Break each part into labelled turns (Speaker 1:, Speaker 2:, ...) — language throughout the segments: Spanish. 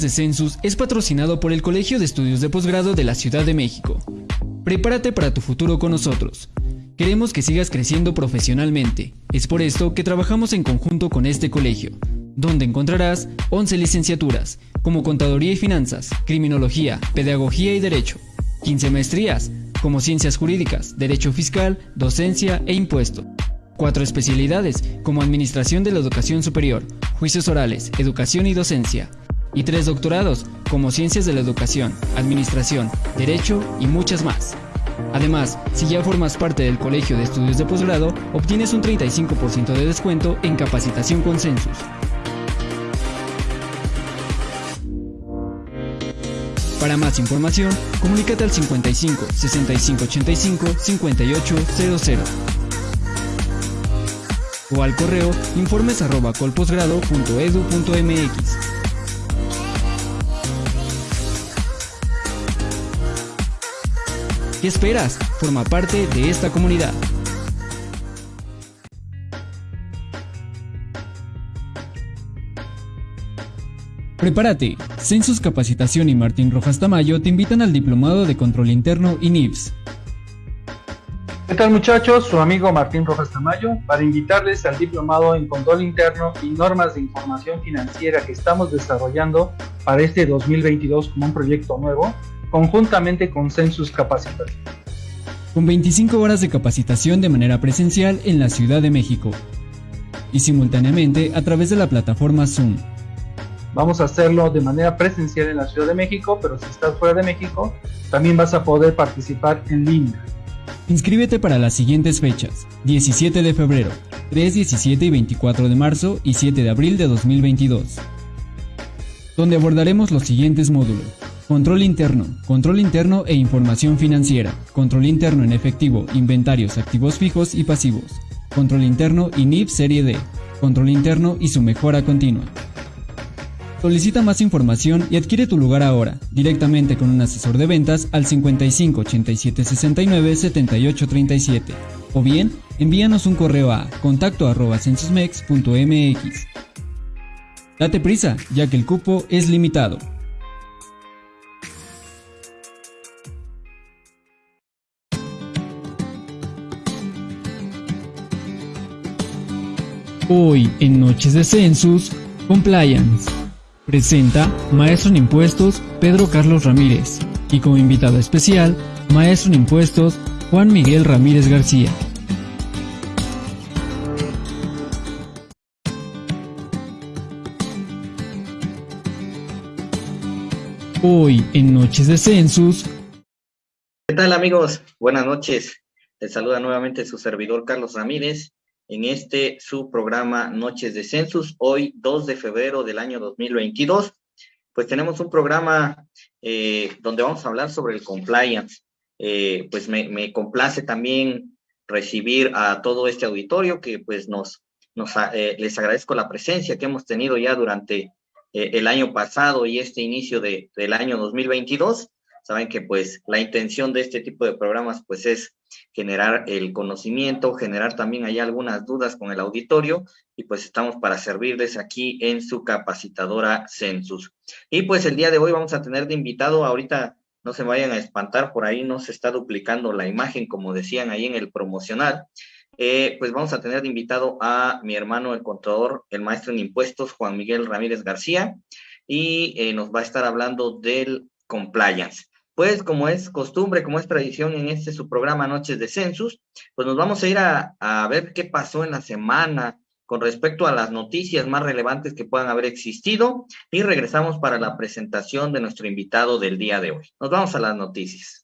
Speaker 1: de Census es patrocinado por el Colegio de Estudios de Posgrado de la Ciudad de México. Prepárate para tu futuro con nosotros. Queremos que sigas creciendo profesionalmente. Es por esto que trabajamos en conjunto con este colegio, donde encontrarás 11 licenciaturas, como Contaduría y Finanzas, Criminología, Pedagogía y Derecho, 15 maestrías, como Ciencias Jurídicas, Derecho Fiscal, Docencia e Impuesto. Cuatro especialidades, como Administración de la Educación Superior, Juicios Orales, Educación y Docencia, y tres doctorados, como Ciencias de la Educación, Administración, Derecho y muchas más. Además, si ya formas parte del Colegio de Estudios de Posgrado, obtienes un 35% de descuento en capacitación con Census. Para más información, comunícate al 55 65 85 5800 o al correo informes ¿Qué esperas? Forma parte de esta comunidad. Prepárate. Census Capacitación y Martín Rojas Tamayo te invitan al Diplomado de Control Interno y NIPS.
Speaker 2: ¿Qué tal muchachos? Su amigo Martín Rojas Tamayo para invitarles al Diplomado en Control Interno y Normas de Información Financiera que estamos desarrollando para este 2022 como un proyecto nuevo conjuntamente con Census Capacitación.
Speaker 1: Con 25 horas de capacitación de manera presencial en la Ciudad de México y simultáneamente a través de la plataforma Zoom.
Speaker 2: Vamos a hacerlo de manera presencial en la Ciudad de México, pero si estás fuera de México, también vas a poder participar en línea.
Speaker 1: Inscríbete para las siguientes fechas: 17 de febrero, 3, 17 y 24 de marzo y 7 de abril de 2022, donde abordaremos los siguientes módulos. Control interno, control interno e información financiera, control interno en efectivo, inventarios, activos fijos y pasivos, control interno y NIP Serie D, control interno y su mejora continua. Solicita más información y adquiere tu lugar ahora, directamente con un asesor de ventas al 55 87 69 78 37 o bien envíanos un correo a contacto arroba. Date prisa, ya que el cupo es limitado. Hoy en Noches de Census, Compliance. Presenta Maestro en Impuestos Pedro Carlos Ramírez y como invitado especial, Maestro en Impuestos Juan Miguel Ramírez García. Hoy en Noches de Census.
Speaker 3: ¿Qué tal amigos? Buenas noches. Les saluda nuevamente su servidor Carlos Ramírez en este su programa Noches de Census, hoy 2 de febrero del año 2022. Pues tenemos un programa eh, donde vamos a hablar sobre el compliance. Eh, pues me, complace también recibir a todo este auditorio que pues nos, eh, les agradezco la presencia que hemos tenido ya durante el año pasado y este inicio de, del año 2022. Saben que pues la intención de este tipo de programas pues es generar el conocimiento, generar también ahí algunas dudas con el auditorio y pues estamos para servirles aquí en su capacitadora Census. Y pues el día de hoy vamos a tener de invitado, ahorita no se vayan a espantar, por ahí no se está duplicando la imagen como decían ahí en el promocional. Eh, pues vamos a tener de invitado a mi hermano el contador, el maestro en impuestos, Juan Miguel Ramírez García, y eh, nos va a estar hablando del compliance. Pues como es costumbre, como es tradición en este su programa Noches de Census, pues nos vamos a ir a, a ver qué pasó en la semana con respecto a las noticias más relevantes que puedan haber existido y regresamos para la presentación de nuestro invitado del día de hoy. Nos vamos a las noticias.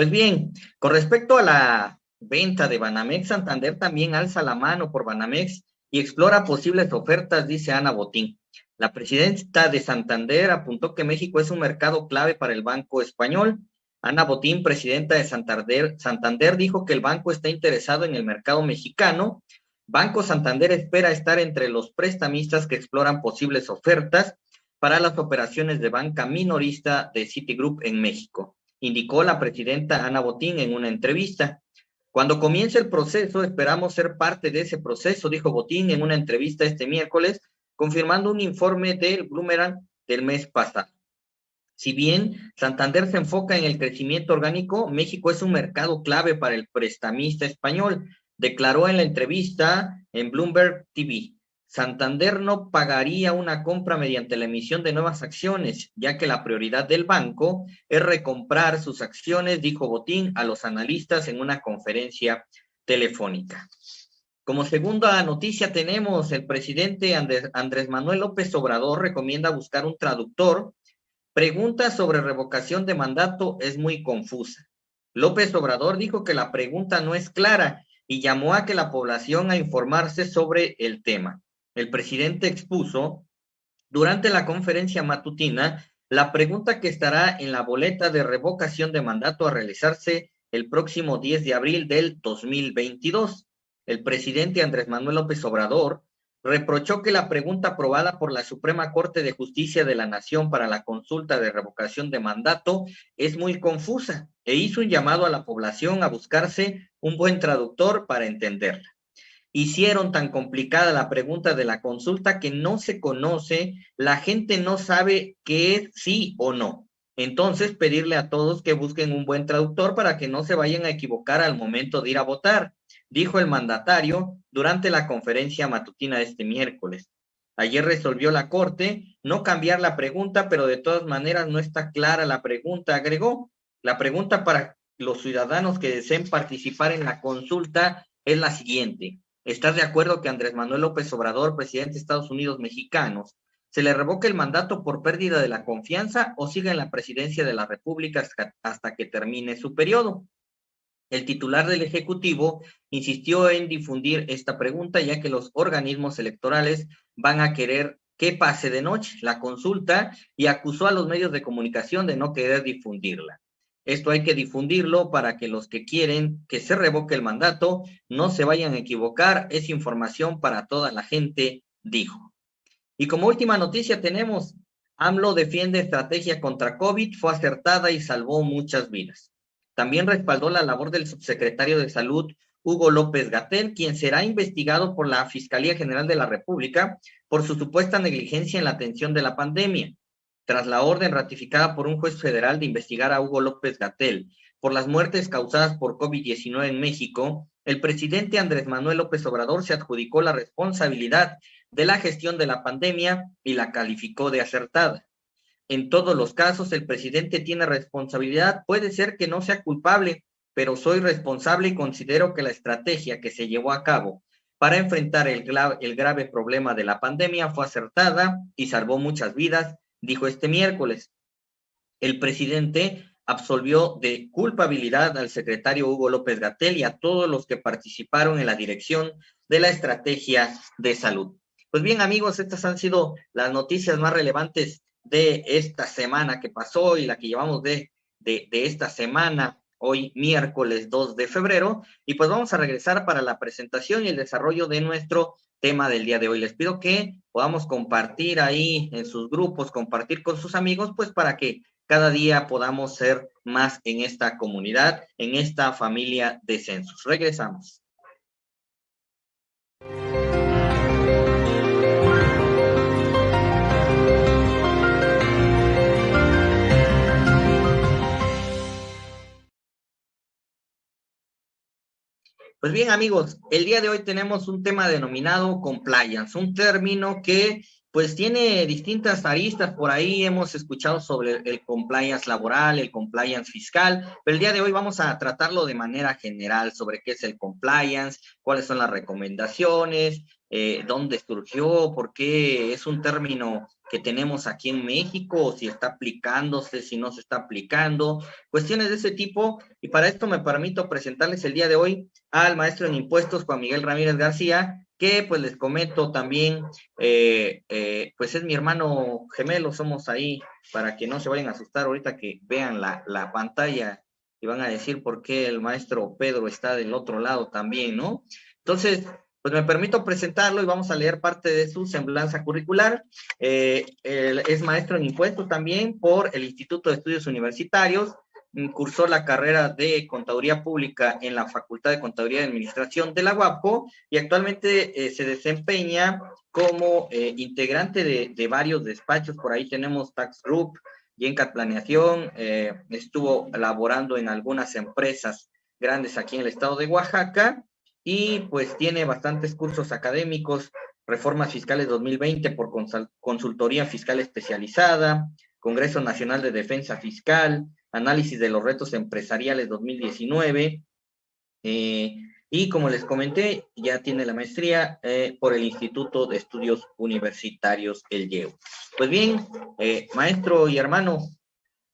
Speaker 3: Pues bien, con respecto a la venta de Banamex, Santander también alza la mano por Banamex y explora posibles ofertas, dice Ana Botín. La presidenta de Santander apuntó que México es un mercado clave para el Banco Español. Ana Botín, presidenta de Santander, Santander, dijo que el banco está interesado en el mercado mexicano. Banco Santander espera estar entre los prestamistas que exploran posibles ofertas para las operaciones de banca minorista de Citigroup en México, indicó la presidenta Ana Botín en una entrevista. Cuando comience el proceso, esperamos ser parte de ese proceso, dijo Botín en una entrevista este miércoles, confirmando un informe del Bloomerang del mes pasado. Si bien Santander se enfoca en el crecimiento orgánico, México es un mercado clave para el prestamista español, declaró en la entrevista en Bloomberg TV. Santander no pagaría una compra mediante la emisión de nuevas acciones, ya que la prioridad del banco es recomprar sus acciones, dijo Botín a los analistas en una conferencia telefónica. Como segunda noticia tenemos el presidente Andrés, Manuel López Obrador recomienda buscar un traductor. Pregunta sobre revocación de mandato es muy confusa. López Obrador dijo que la pregunta no es clara y llamó a que la población a informarse sobre el tema el presidente expuso durante la conferencia matutina la pregunta que estará en la boleta de revocación de mandato a realizarse el próximo 10 de abril del 2022. El presidente Andrés Manuel López Obrador reprochó que la pregunta aprobada por la Suprema Corte de Justicia de la Nación para la consulta de revocación de mandato es muy confusa e hizo un llamado a la población a buscarse un buen traductor para entenderla hicieron tan complicada la pregunta de la consulta que no se conoce, la gente no sabe qué es sí o no. Entonces, pedirle a todos que busquen un buen traductor para que no se vayan a equivocar al momento de ir a votar, dijo el mandatario durante la conferencia matutina de este miércoles. Ayer resolvió la Corte no cambiar la pregunta, pero de todas maneras no está clara la pregunta, agregó. La pregunta para los ciudadanos que deseen participar en la consulta es la siguiente. ¿Estás de acuerdo que Andrés Manuel López Obrador, presidente de Estados Unidos mexicanos, se le revoque el mandato por pérdida de la confianza o siga en la presidencia de la República hasta que termine su periodo? El titular del Ejecutivo insistió en difundir esta pregunta ya que los organismos electorales van a querer que pase de noche la consulta y acusó a los medios de comunicación de no querer difundirla. Esto hay que difundirlo para que los que quieren que se revoque el mandato no se vayan a equivocar. Es información para toda la gente, dijo. Y como última noticia tenemos, AMLO defiende estrategia contra COVID, fue acertada y salvó muchas vidas. También respaldó la labor del subsecretario de Salud, Hugo López Gatel, quien será investigado por la Fiscalía General de la República por su supuesta negligencia en la atención de la pandemia tras la orden ratificada por un juez federal de investigar a Hugo López Gatel por las muertes causadas por COVID-19 en México, el presidente Andrés Manuel López Obrador se adjudicó la responsabilidad de la gestión de la pandemia y la calificó de acertada. En todos los casos, el presidente tiene responsabilidad. Puede ser que no sea culpable, pero soy responsable y considero que la estrategia que se llevó a cabo para enfrentar el, el grave problema de la pandemia fue acertada y salvó muchas vidas dijo este miércoles. El presidente absolvió de culpabilidad al secretario Hugo López Gatel y a todos los que participaron en la dirección de la estrategia de salud. Pues bien, amigos, estas han sido las noticias más relevantes de esta semana que pasó y la que llevamos de, de, esta semana, hoy miércoles 2 de febrero. Y pues vamos a regresar para la presentación y el desarrollo de nuestro tema del día de hoy. Les pido que podamos compartir ahí en sus grupos, compartir con sus amigos, pues para que cada día podamos ser más en esta comunidad, en esta familia de censos. Regresamos. Pues bien, amigos, el día de hoy tenemos un tema denominado compliance, un término que pues tiene distintas aristas. Por ahí hemos escuchado sobre el compliance laboral, el compliance fiscal, pero el día de hoy vamos a tratarlo de manera general sobre qué es el compliance, cuáles son las recomendaciones, eh, dónde surgió, por qué es un término que tenemos aquí en México, si está aplicándose, si no se está aplicando, cuestiones de ese tipo. Y para esto me permito presentarles el día de hoy al maestro en impuestos, Juan Miguel Ramírez García, que pues les comento también, eh, eh, pues es mi hermano gemelo, somos ahí, para que no se vayan a asustar ahorita que vean la, la pantalla y van a decir por qué el maestro Pedro está del otro lado también, ¿no? Entonces, pues me permito presentarlo y vamos a leer parte de su semblanza curricular. Eh, es maestro en impuestos también por el Instituto de Estudios Universitarios, cursó la carrera de Contaduría Pública en la Facultad de Contaduría y Administración de la UAPO y actualmente eh, se desempeña como eh, integrante de, varios despachos. Por ahí tenemos Tax Group, Yencat Planeación, estuvo laborando en algunas empresas grandes aquí en el estado de Oaxaca y pues tiene bastantes cursos académicos, Reformas Fiscales 2020 por Consultoría Fiscal Especializada, Congreso Nacional de Defensa Fiscal, Análisis de los Retos Empresariales 2019. Eh, y como les comenté, ya tiene la maestría eh, por el Instituto de Estudios Universitarios, el IEU. Pues bien, eh, maestro y hermano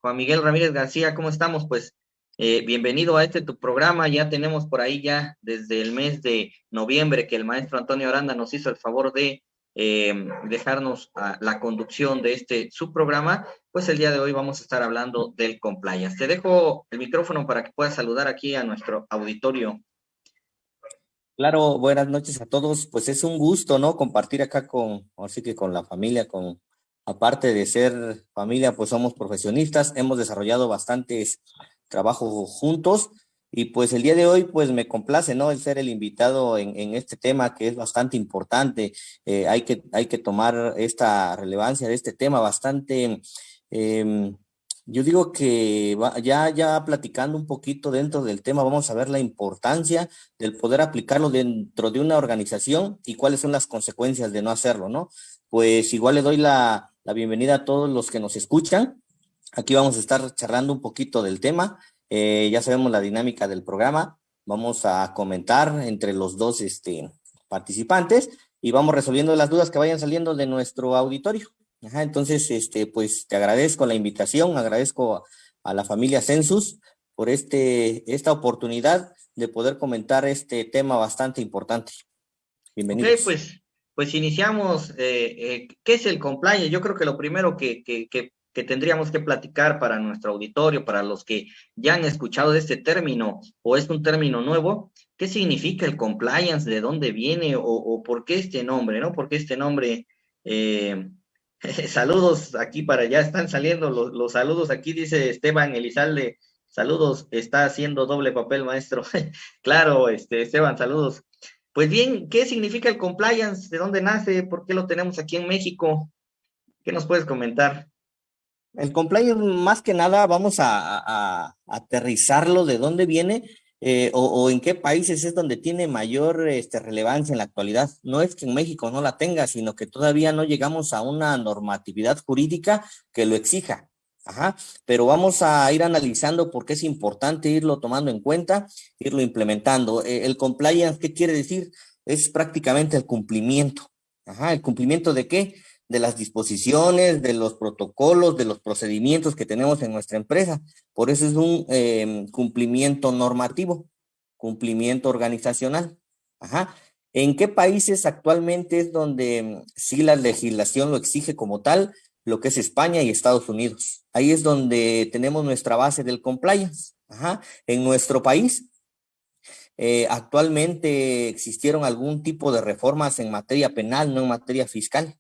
Speaker 3: Juan Miguel Ramírez García, ¿cómo estamos? Pues bienvenido a este tu programa. Ya tenemos por ahí ya desde el mes de noviembre que el maestro Antonio Aranda nos hizo el favor de eh, dejarnos la conducción de este subprograma, pues el día de hoy vamos a estar hablando del compliance. Te dejo el micrófono para que puedas saludar aquí a nuestro auditorio.
Speaker 4: Claro, buenas noches a todos. Pues es un gusto, ¿no? Compartir acá con, así que con la familia, con, aparte de ser familia, pues somos profesionistas, hemos desarrollado bastantes trabajos juntos y pues el día de hoy, pues me complace, ¿no? El ser el invitado en, en este tema que es bastante importante. Eh, hay, que, hay que tomar esta relevancia de este tema bastante, em, yo digo que ya, ya platicando un poquito dentro del tema, vamos a ver la importancia del poder aplicarlo dentro de una organización y cuáles son las consecuencias de no hacerlo, ¿no? Pues igual le doy la, la bienvenida a todos los que nos escuchan. Aquí vamos a estar charlando un poquito del tema. Eh, ya sabemos la dinámica del programa. Vamos a comentar entre los dos este, participantes y vamos resolviendo las dudas que vayan saliendo de nuestro auditorio. Entonces, este, pues te agradezco la invitación, agradezco a, la familia Census por este, esta oportunidad de poder comentar este tema bastante importante.
Speaker 3: Bienvenidos. Okay, pues, pues iniciamos. Eh, eh, ¿Qué es el compliance? Yo creo que lo primero que que tendríamos que platicar para nuestro auditorio, para los que ya han escuchado este término o es un término nuevo, ¿qué significa el compliance? ¿De dónde viene o, por qué este nombre? ¿No? ¿Por qué este nombre? Eh, saludos aquí para allá, están saliendo los, los, saludos. Aquí dice Esteban Elizalde, saludos, está haciendo doble papel, maestro. claro, este, Esteban, saludos. Pues bien, ¿qué significa el compliance? ¿De dónde nace? ¿Por qué lo tenemos aquí en México? ¿Qué nos puedes comentar?
Speaker 4: El compliance, más que nada, vamos a, aterrizarlo de dónde viene eh, o, en qué países es donde tiene mayor este, relevancia en la actualidad. No es que en México no la tenga, sino que todavía no llegamos a una normatividad jurídica que lo exija. Ajá, pero vamos a ir analizando por qué es importante irlo tomando en cuenta, irlo implementando. Eh, el compliance, ¿qué quiere decir? Es prácticamente el cumplimiento. Ajá, ¿el cumplimiento de qué? De las disposiciones, de los protocolos, de los procedimientos que tenemos en nuestra empresa. Por eso es un em, cumplimiento normativo, cumplimiento organizacional. Ajá. ¿En qué países actualmente es donde em, sí la legislación lo exige como tal? Lo que es España y Estados Unidos. Ahí es donde tenemos nuestra base del compliance. Ajá. En nuestro país, eh, actualmente existieron algún tipo de reformas en materia penal, no en materia fiscal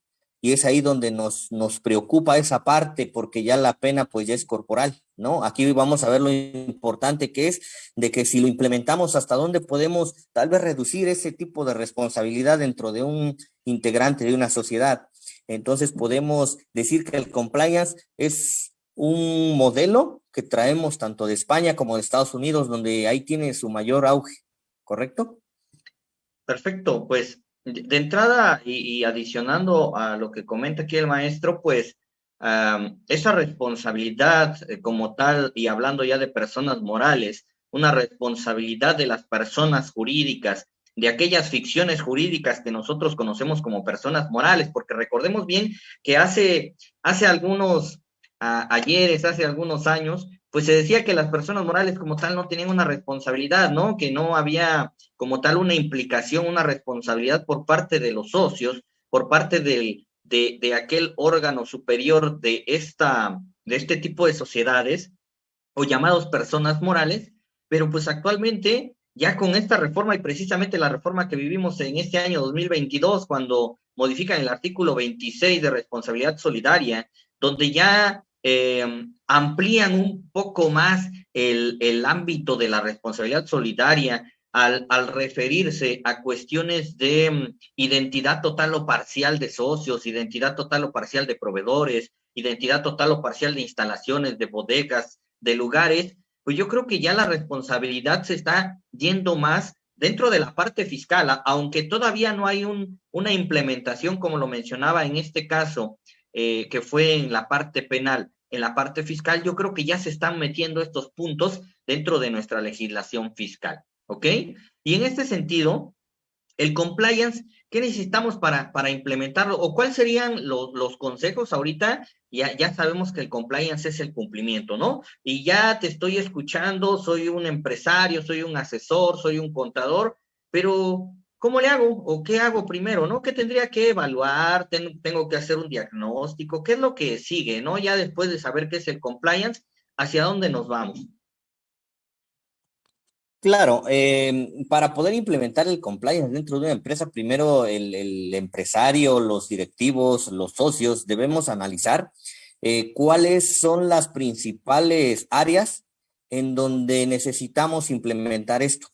Speaker 4: y es ahí donde nos, nos preocupa esa parte porque ya la pena pues ya es corporal, ¿no? Aquí vamos a ver lo importante que es de que si lo implementamos hasta dónde podemos tal vez reducir ese tipo de responsabilidad dentro de un integrante de una sociedad. Entonces podemos decir que el compliance es un modelo que traemos tanto de España como de Estados Unidos, donde ahí tiene su mayor auge, ¿correcto?
Speaker 3: Perfecto, pues de entrada, y, adicionando a lo que comenta aquí el maestro, pues esa responsabilidad eh, como tal, y hablando ya de personas morales, una responsabilidad de las personas jurídicas, de aquellas ficciones jurídicas que nosotros conocemos como personas morales, porque recordemos bien que hace, hace algunos ayeres, hace algunos años, pues se decía que las personas morales como tal no tenían una responsabilidad, ¿no? Que no había como tal una implicación, una responsabilidad por parte de los socios, por parte del, de, de aquel órgano superior de, esta, de este tipo de sociedades o llamados personas morales, pero pues actualmente ya con esta reforma y precisamente la reforma que vivimos en este año 2022, cuando modifican el artículo 26 de responsabilidad solidaria, donde ya eh, amplían un poco más el, el, ámbito de la responsabilidad solidaria al, al, referirse a cuestiones de um, identidad total o parcial de socios, identidad total o parcial de proveedores, identidad total o parcial de instalaciones, de bodegas, de lugares, pues yo creo que ya la responsabilidad se está yendo más dentro de la parte fiscal, aunque todavía no hay un, una implementación, como lo mencionaba en este caso, eh, que fue en la parte penal, en la parte fiscal, yo creo que ya se están metiendo estos puntos dentro de nuestra legislación fiscal, ¿ok? Y en este sentido, el compliance, ¿qué necesitamos para, para implementarlo? ¿O cuáles serían los, los consejos ahorita? Ya, ya sabemos que el compliance es el cumplimiento, ¿no? Y ya te estoy escuchando, soy un empresario, soy un asesor, soy un contador, pero ¿cómo le hago? ¿O qué hago primero, no? ¿Qué tendría que evaluar? ¿Tengo, que hacer un diagnóstico? ¿Qué es lo que sigue, no? Ya después de saber qué es el compliance, ¿hacia dónde nos vamos?
Speaker 4: Claro, eh, para poder implementar el compliance dentro de una empresa, primero el, el empresario, los directivos, los socios, debemos analizar eh, cuáles son las principales áreas en donde necesitamos implementar esto.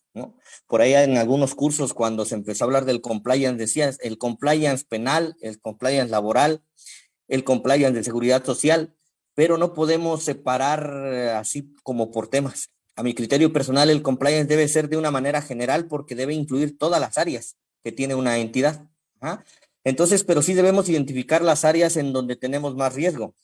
Speaker 4: Por ahí en algunos cursos, cuando se empezó a hablar del compliance, decías el compliance penal, el compliance laboral, el compliance de seguridad social, pero no podemos separar eh, así como por temas. A mi criterio personal, el compliance debe ser de una manera general porque debe incluir todas las áreas que tiene una entidad. ¿ah? Entonces, pero sí debemos identificar las áreas en donde tenemos más riesgo.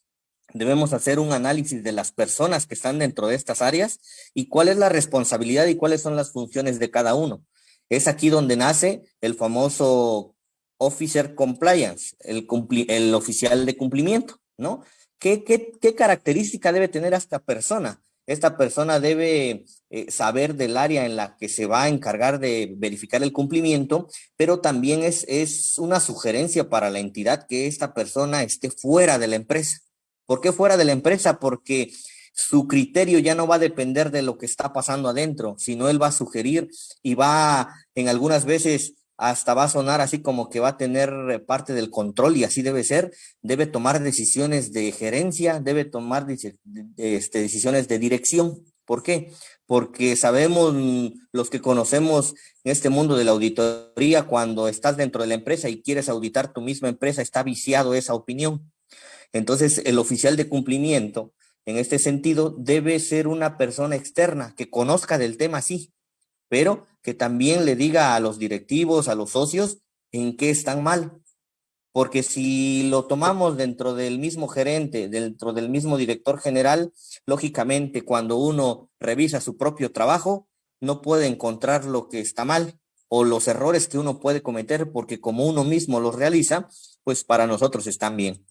Speaker 4: Debemos hacer un análisis de las personas que están dentro de estas áreas y cuál es la responsabilidad y cuáles son las funciones de cada uno. Es aquí donde nace el famoso Officer Compliance, el, oficial de cumplimiento, ¿no? ¿Qué, qué, qué característica debe tener esta persona? Esta persona debe eh, saber del área en la que se va a encargar de verificar el cumplimiento, pero también es, es una sugerencia para la entidad que esta persona esté fuera de la empresa. ¿Por qué fuera de la empresa? Porque su criterio ya no va a depender de lo que está pasando adentro, sino él va a sugerir y va en algunas veces hasta va a sonar así como que va a tener eh, parte del control y así debe ser, debe tomar decisiones de gerencia, debe tomar este, decisiones de dirección. ¿Por qué? Porque sabemos mm, los que conocemos en este mundo de la auditoría, cuando estás dentro de la empresa y quieres auditar tu misma empresa, está viciado esa opinión. Entonces, el oficial de cumplimiento, en este sentido, debe ser una persona externa que conozca del tema, sí, pero que también le diga a los directivos, a los socios, en qué están mal. Porque si lo tomamos dentro del mismo gerente, dentro del mismo director general, lógicamente cuando uno revisa su propio trabajo, no puede encontrar lo que está mal o los errores que uno puede cometer porque como uno mismo los realiza, pues para nosotros están bien.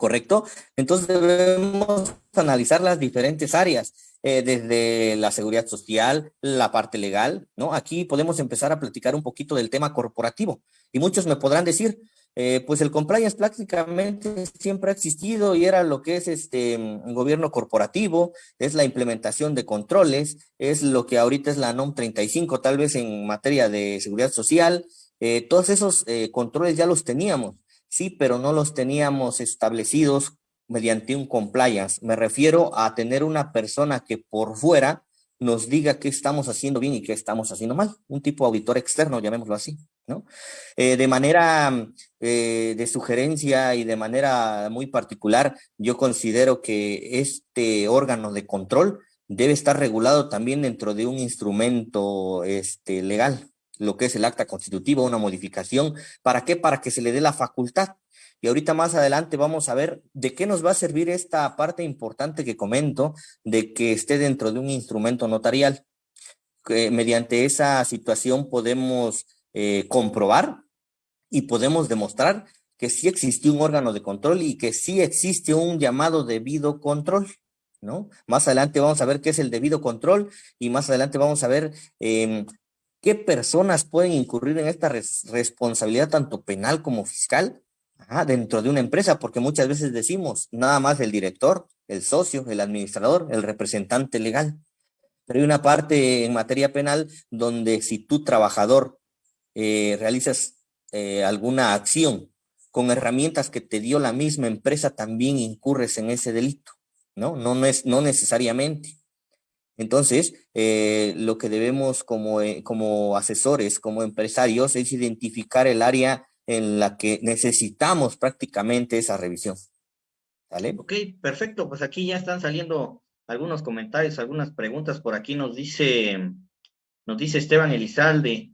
Speaker 4: ¿Correcto? Entonces debemos analizar las diferentes áreas eh, desde la seguridad social, la parte legal, ¿no? Aquí podemos empezar a platicar un poquito del tema corporativo. Y muchos me podrán decir, eh, pues el compliance prácticamente siempre ha existido y era lo que es este gobierno corporativo, es la implementación de controles, es lo que ahorita es la NOM 35, tal vez en materia de seguridad social. Eh, todos esos controles ya los teníamos, sí, pero no los teníamos establecidos mediante un compliance. Me refiero a tener una persona que por fuera nos diga qué estamos haciendo bien y qué estamos haciendo mal. Un tipo auditor externo, llamémoslo así, ¿no? Eh, de manera eh, de sugerencia y de manera muy particular, yo considero que este órgano de control debe estar regulado también dentro de un instrumento este, legal, lo que es el acta constitutiva, una modificación. ¿Para qué? Para que se le dé la facultad y ahorita más adelante vamos a ver de qué nos va a servir esta parte importante que comento, de que esté dentro de un instrumento notarial. Que mediante esa situación podemos eh, comprobar y podemos demostrar que sí existe un órgano de control y que sí existe un llamado debido control. ¿No? Más adelante vamos a ver qué es el debido control y más adelante vamos a ver eh, qué personas pueden incurrir en esta res responsabilidad tanto penal como fiscal dentro de una empresa, porque muchas veces decimos nada más el director, el socio, el administrador, el representante legal. Pero hay una parte en materia penal donde si tú trabajador eh, realizas eh, alguna acción con herramientas que te dio la misma empresa, también incurres en ese delito, ¿no? No, no, es, no necesariamente. Entonces, eh, lo que debemos como, como asesores, como empresarios, es identificar el área en la que necesitamos prácticamente esa revisión.
Speaker 3: ¿Vale? Ok, perfecto. Pues aquí ya están saliendo algunos comentarios, algunas preguntas. Por aquí nos dice, nos dice Esteban Elizalde,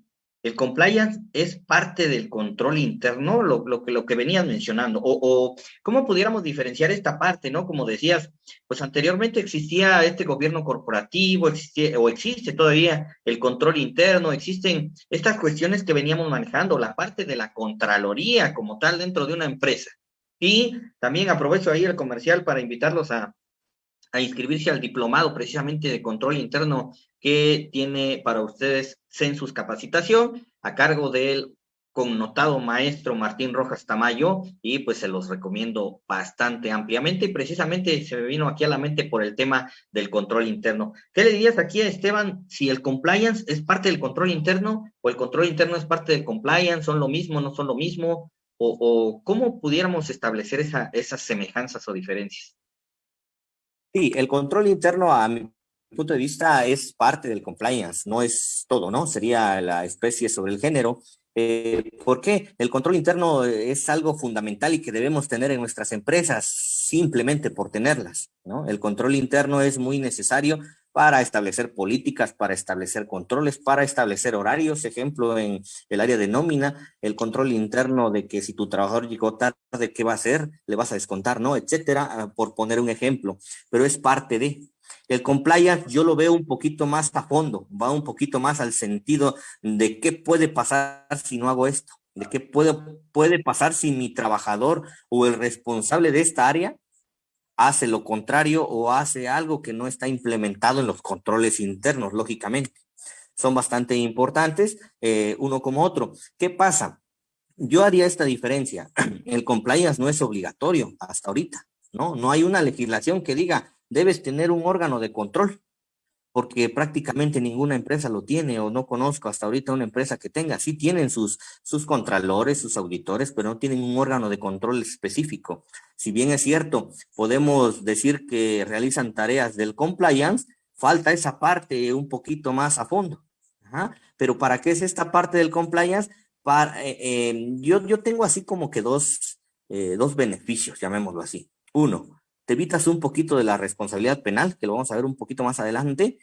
Speaker 3: el compliance es parte del control interno, lo, que venías mencionando, o, cómo pudiéramos diferenciar esta parte, ¿no? Como decías, pues anteriormente existía este gobierno corporativo, o existe todavía el control interno, existen estas cuestiones que veníamos manejando, la parte de la contraloría como tal dentro de una empresa. Y también aprovecho ahí el comercial para invitarlos a, a inscribirse al diplomado precisamente de control interno que tiene para ustedes Census Capacitación a cargo del connotado maestro Martín Rojas Tamayo y pues se los recomiendo bastante ampliamente y precisamente se me vino aquí a la mente por el tema del control interno. ¿Qué le dirías aquí a Esteban si el compliance es parte del control interno o el control interno es parte del compliance? ¿Son lo mismo, no son lo mismo? ¿O, o cómo pudiéramos establecer esa, esas semejanzas o diferencias?
Speaker 4: Sí, el control interno a mi punto de vista es parte del compliance, no es todo, ¿no? Sería la especie sobre el género. Eh, ¿Por qué? El control interno es algo fundamental y que debemos tener en nuestras empresas simplemente por tenerlas, ¿no? El control interno es muy necesario para establecer políticas, para establecer controles, para establecer horarios, ejemplo, en el área de nómina, el control interno de que si tu trabajador llegó tarde, ¿qué va a hacer? Le vas a descontar, ¿no? Etcétera, ah, por poner un ejemplo, pero es parte de. El compliance yo lo veo un poquito más a fondo, va un poquito más al sentido de qué puede pasar si no hago esto, de qué puede, puede pasar si mi trabajador o el responsable de esta área hace lo contrario o hace algo que no está implementado en los controles internos, lógicamente. Son bastante importantes, eh, uno como otro. ¿Qué pasa? Yo haría esta diferencia. El compliance no es obligatorio hasta ahorita, ¿no? No hay una legislación que diga, debes tener un órgano de control porque prácticamente ninguna empresa lo tiene o no conozco hasta ahorita una empresa que tenga. Sí tienen sus, sus contralores, sus auditores, pero no tienen un órgano de control específico. Si bien es cierto, podemos decir que realizan tareas del compliance, falta esa parte un poquito más a fondo. Pero ¿para qué es esta parte del compliance? Para, eh, eh, yo, yo tengo así como que dos, eh, dos beneficios, llamémoslo así. Uno, te evitas un poquito de la responsabilidad penal, que lo vamos a ver un poquito más adelante.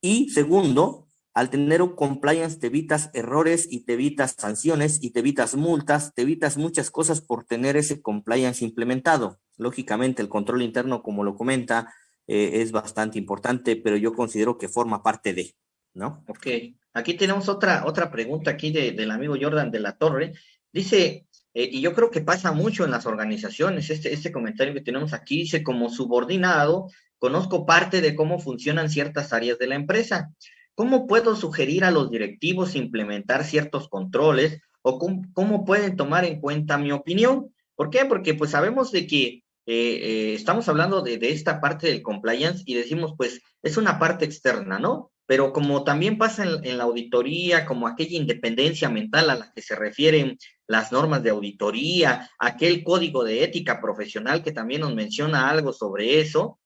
Speaker 4: Y segundo, al tener un compliance te evitas errores y te evitas sanciones y te evitas multas, te evitas muchas cosas por tener ese compliance implementado. Lógicamente el control interno, como lo comenta, eh, es bastante importante, pero yo considero que forma parte de, ¿no?
Speaker 3: Ok, aquí tenemos otra, otra pregunta aquí de, del amigo Jordan de la Torre. Dice, eh, y yo creo que pasa mucho en las organizaciones, este, este comentario que tenemos aquí dice, como subordinado, conozco parte de cómo funcionan ciertas áreas de la empresa. ¿Cómo puedo sugerir a los directivos implementar ciertos controles o cómo, pueden tomar en cuenta mi opinión? ¿Por qué? Porque pues sabemos de que eh, eh, estamos hablando de, esta parte del compliance y decimos, pues, es una parte externa, ¿no? pero como también pasa en, la auditoría, como aquella independencia mental a la que se refieren las normas de auditoría, aquel código de ética profesional que también nos menciona algo sobre eso,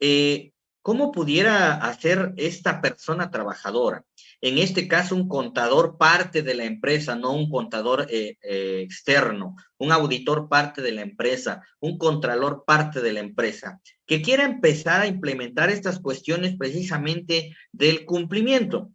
Speaker 3: eh, ¿cómo pudiera hacer esta persona trabajadora? En este caso, un contador parte de la empresa, no un contador eh, eh, externo, un auditor parte de la empresa, un contralor parte de la empresa, que quiera empezar a implementar estas cuestiones precisamente del cumplimiento.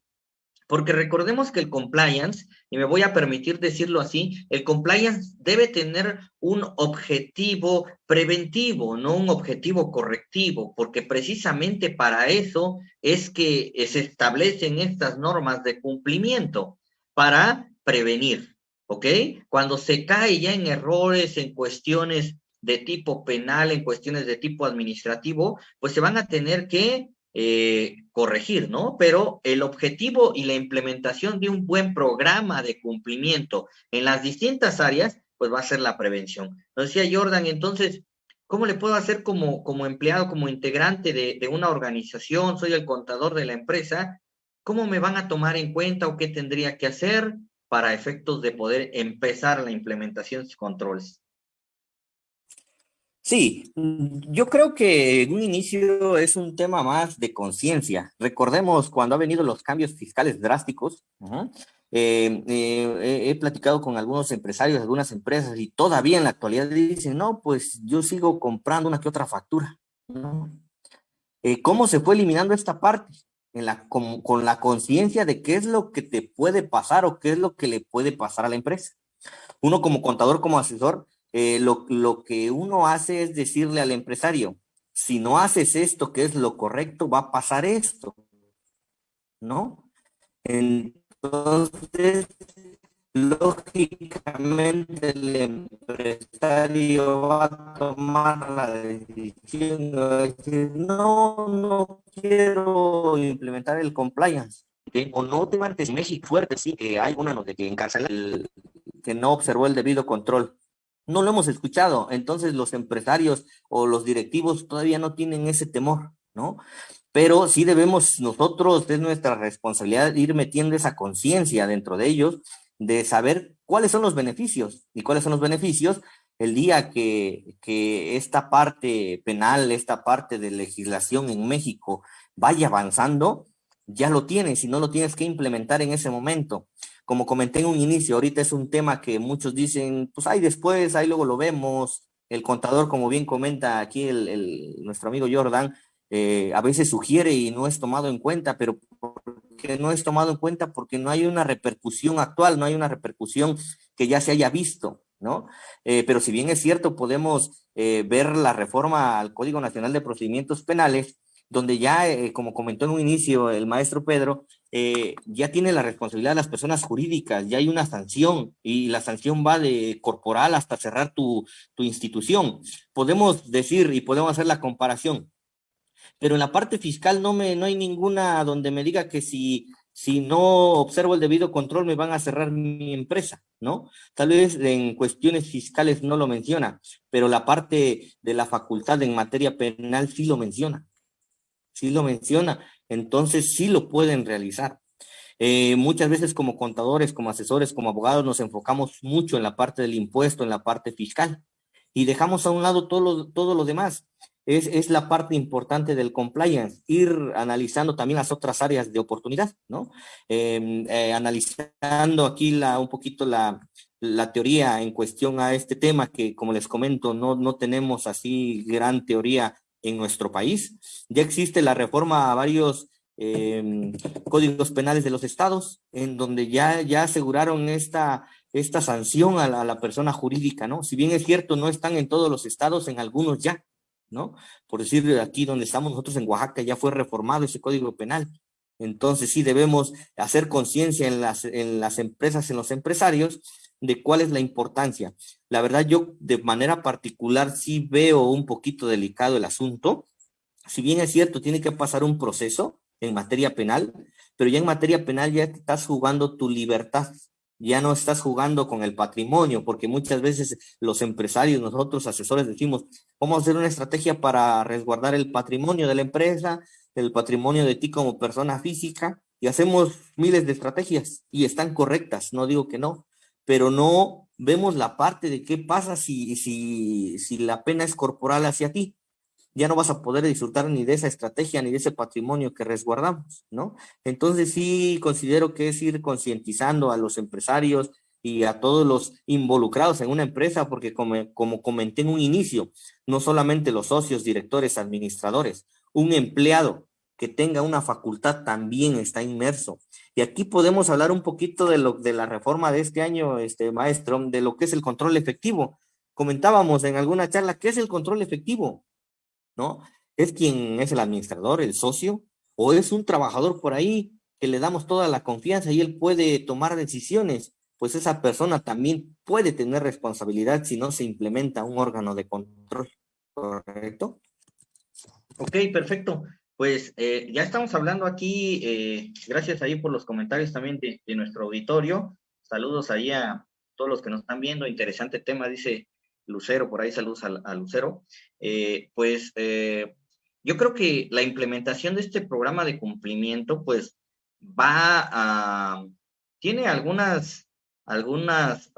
Speaker 3: Porque recordemos que el compliance, y me voy a permitir decirlo así, el compliance debe tener un objetivo preventivo, no un objetivo correctivo, porque precisamente para eso es que se establecen estas normas de cumplimiento, para prevenir, ¿ok? Cuando se cae ya en errores, en cuestiones de tipo penal, en cuestiones de tipo administrativo, pues se van a tener que eh, corregir, ¿no? Pero el objetivo y la implementación de un buen programa de cumplimiento en las distintas áreas, pues va a ser la prevención. Nos decía Jordan, entonces, ¿Cómo le puedo hacer como, como empleado, como integrante de, de una organización? Soy el contador de la empresa. ¿Cómo me van a tomar en cuenta o qué tendría que hacer para efectos de poder empezar la implementación de controles?
Speaker 4: Sí, yo creo que en un inicio es un tema más de conciencia. Recordemos cuando ha venido los cambios fiscales drásticos, eh, eh, he platicado con algunos empresarios, algunas empresas, y todavía en la actualidad dicen, no, pues yo sigo comprando una que otra factura. Eh, ¿Cómo se fue eliminando esta parte? En la, con, con la conciencia de qué es lo que te puede pasar o qué es lo que le puede pasar a la empresa. Uno como contador, como asesor, lo, lo que uno hace es decirle al empresario, si no haces esto que es lo correcto, va a pasar esto, ¿no? Entonces, lógicamente el empresario va a tomar la decisión de decir, no, no quiero implementar el compliance. O no te martes México fuerte, sí, que hay una de que encarcela el que no observó el debido control. No lo hemos escuchado, entonces los empresarios o los directivos todavía no tienen ese temor, ¿no? pero sí debemos nosotros, es nuestra responsabilidad ir metiendo esa conciencia dentro de ellos, de saber cuáles son los beneficios y cuáles son los beneficios el día que, que esta parte penal, esta parte de legislación en México vaya avanzando, ya lo tienes y no lo tienes que implementar en ese momento. Como comenté en un inicio, ahorita es un tema que muchos dicen, pues ahí después, ahí luego lo vemos. El contador, como bien comenta aquí nuestro amigo Jordan, eh, a veces sugiere y no es tomado en cuenta, pero porque no es tomado en cuenta porque no hay una repercusión actual, no hay una repercusión que ya se haya visto, ¿no? Eh, pero si bien es cierto, podemos eh, ver la reforma al Código Nacional de Procedimientos Penales, donde ya, como comentó en un inicio el maestro Pedro, ya tiene la responsabilidad de las personas jurídicas, ya hay una sanción y la sanción va de corporal hasta cerrar tu, tu institución. Podemos decir y podemos hacer la comparación pero en la parte fiscal no, me, no hay ninguna donde me diga que si, si no observo el debido control me van a cerrar mi empresa, ¿no? Tal vez en cuestiones fiscales no lo menciona, pero la parte de la facultad en materia penal sí lo menciona, sí lo menciona, entonces sí lo pueden realizar. Eh, muchas veces como contadores, como asesores, como abogados nos enfocamos mucho en la parte del impuesto, en la parte fiscal y dejamos a un lado todo lo, todo lo demás es, es, la parte importante del compliance, ir analizando también las otras áreas de oportunidad, ¿no? Eh, eh, analizando aquí la, un poquito la, la teoría en cuestión a este tema, que como les comento, no, no tenemos así gran teoría en nuestro país. Ya existe la reforma a varios eh, códigos penales de los estados, en donde ya, ya aseguraron esta, esta sanción a la, a la persona jurídica, ¿no? Si bien es cierto, no están en todos los estados, en algunos ya, ¿no? Por decir, aquí donde estamos nosotros en Oaxaca ya fue reformado ese código penal. Entonces sí debemos hacer conciencia en las, en las empresas, en los empresarios, de cuál es la importancia. La verdad, yo de manera particular sí veo un poquito delicado el asunto. Si bien es cierto, tiene que pasar un proceso en materia penal, pero ya en materia penal ya estás jugando tu libertad ya no estás jugando con el patrimonio, porque muchas veces los empresarios, nosotros asesores decimos, vamos a hacer una estrategia para resguardar el patrimonio de la empresa, el patrimonio de ti como persona física, y hacemos miles de estrategias y están correctas, no digo que no, pero no vemos la parte de qué pasa si, si, si la pena es corporal hacia ti ya no vas a poder disfrutar ni de esa estrategia ni de ese patrimonio que resguardamos, ¿no? Entonces sí considero que es ir concientizando a los empresarios y a todos los involucrados en una empresa, porque como, como comenté en un inicio, no solamente los socios, directores, administradores, un empleado que tenga una facultad también está inmerso. Y aquí podemos hablar un poquito de, lo, de la reforma de este año, este maestro, de lo que es el control efectivo. Comentábamos en alguna charla, ¿qué es el control efectivo? ¿no? Es quien es el administrador, el socio, o es un trabajador por ahí que le damos toda la confianza y él puede tomar decisiones, pues esa persona también puede tener responsabilidad si no se implementa un órgano de control, ¿correcto?
Speaker 3: Ok, perfecto. Pues eh, ya estamos hablando aquí, eh, gracias ahí por los comentarios también de, nuestro auditorio. Saludos ahí a todos los que nos están viendo, interesante tema, dice Lucero, por ahí saludos a, Lucero, eh, pues yo creo que la implementación de este programa de cumplimiento, pues va a, tiene algunas algunas,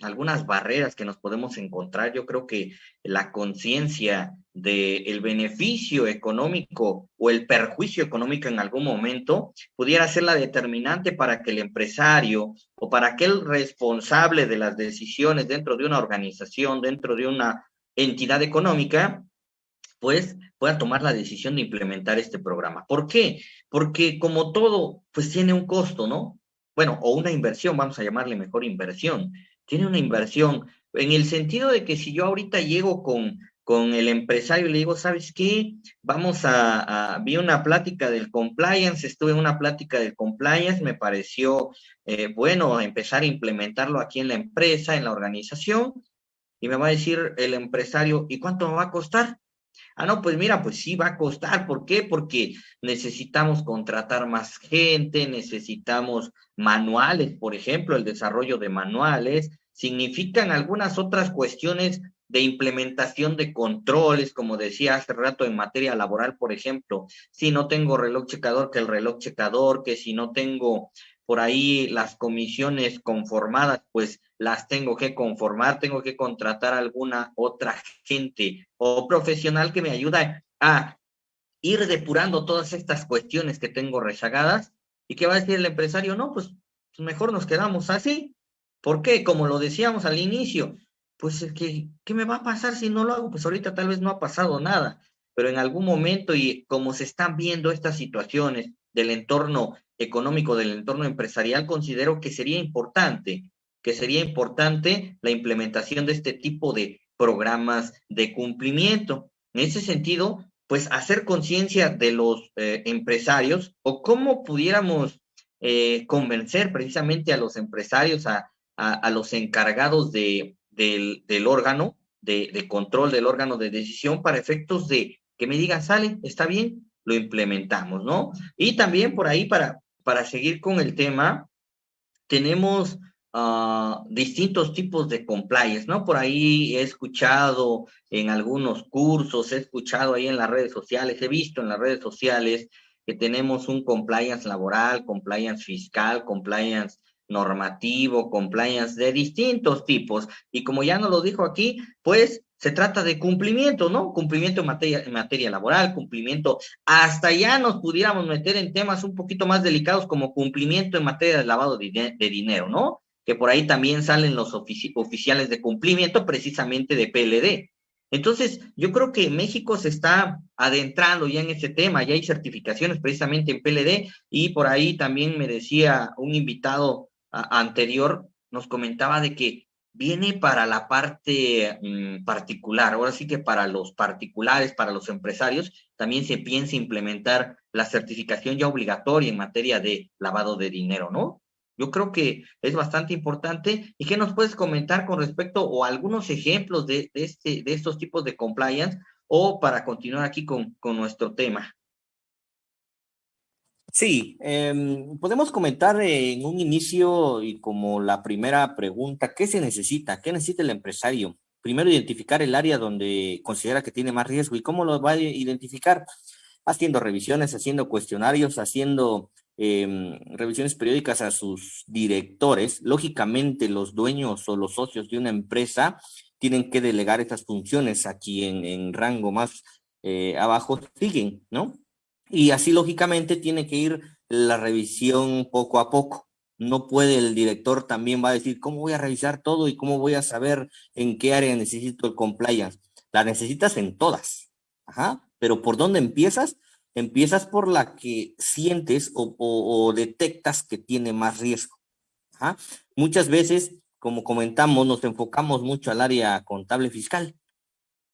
Speaker 3: algunas barreras que nos podemos encontrar. Yo creo que la conciencia del beneficio económico o el perjuicio económico en algún momento pudiera ser la determinante para que el empresario o para aquel responsable de las decisiones dentro de una organización, dentro de una entidad económica, pues pueda tomar la decisión de implementar este programa. ¿Por qué? Porque como todo, pues tiene un costo, ¿no? Bueno, o una inversión, vamos a llamarle mejor inversión, tiene una inversión en el sentido de que si yo ahorita llego con, con el empresario y le digo, ¿sabes qué? Vamos a, vi una plática del compliance, estuve en una plática del compliance, me pareció eh, bueno empezar a implementarlo aquí en la empresa, en la organización, y me va a decir el empresario, ¿y cuánto me va a costar? Ah, no, pues mira, pues sí va a costar. ¿Por qué? Porque necesitamos contratar más gente, necesitamos manuales, por ejemplo, el desarrollo de manuales, significan algunas otras cuestiones de implementación de controles, como decía hace rato en materia laboral, por ejemplo, si no tengo reloj checador, que el reloj checador, que si no tengo por ahí las comisiones conformadas, pues las tengo que conformar, tengo que contratar a alguna otra gente o profesional que me ayude a ir depurando todas estas cuestiones que tengo rezagadas. ¿Y qué va a decir el empresario? No, pues, mejor nos quedamos así. ¿Por qué? Como lo decíamos al inicio, pues que, ¿qué me va a pasar si no lo hago? Pues ahorita tal vez no ha pasado nada, pero en algún momento y como se están viendo estas situaciones del entorno económico, del entorno empresarial, considero que sería importante, que sería importante la implementación de este tipo de programas de cumplimiento. En ese sentido, pues hacer conciencia de los eh, empresarios o cómo pudiéramos eh, convencer precisamente a los empresarios, a, a, los encargados de, del, órgano, de, control del órgano de decisión para efectos de que me digan, sale, está bien, lo implementamos, ¿no? Y también por ahí para, para seguir con el tema, tenemos uh, distintos tipos de compliance, ¿no? Por ahí he escuchado en algunos cursos, he escuchado ahí en las redes sociales, he visto en las redes sociales que tenemos un compliance laboral, compliance fiscal, compliance normativo, compliance de distintos tipos. Y como ya nos lo dijo aquí, pues se trata de cumplimiento, ¿no? Cumplimiento en materia, en materia laboral, cumplimiento, hasta ya nos pudiéramos meter en temas un poquito más delicados como cumplimiento en materia de lavado de, dinero, ¿no? Que por ahí también salen los oficiales de cumplimiento precisamente de PLD. Entonces, yo creo que México se está adentrando ya en ese tema, ya hay certificaciones precisamente en PLD y por ahí también me decía un invitado anterior, nos comentaba de que viene para la parte mm, particular. Ahora sí que para los particulares, para los empresarios, también se piensa implementar la certificación ya obligatoria en materia de lavado de dinero, ¿no? Yo creo que es bastante importante. ¿Y qué nos puedes comentar con respecto o algunos ejemplos de, este, de estos tipos de compliance o para continuar aquí con, con nuestro tema?
Speaker 4: Sí, em, podemos comentar en un inicio y como la primera pregunta, ¿qué se necesita? ¿Qué necesita el empresario? Primero, identificar el área donde considera que tiene más riesgo y cómo lo va a identificar. Haciendo revisiones, haciendo cuestionarios, haciendo em, revisiones periódicas a sus directores. Lógicamente, los dueños o los socios de una empresa tienen que delegar estas funciones a quien en rango más eh, abajo siguen, ¿no? Y así lógicamente tiene que ir la revisión poco a poco. No puede el director también va a decir, ¿cómo voy a revisar todo y cómo voy a saber en qué área necesito el compliance? La necesitas en todas. Ajá. Pero ¿por dónde empiezas? Empiezas por la que sientes o, detectas que tiene más riesgo. Muchas veces, como comentamos, nos enfocamos mucho al área contable fiscal.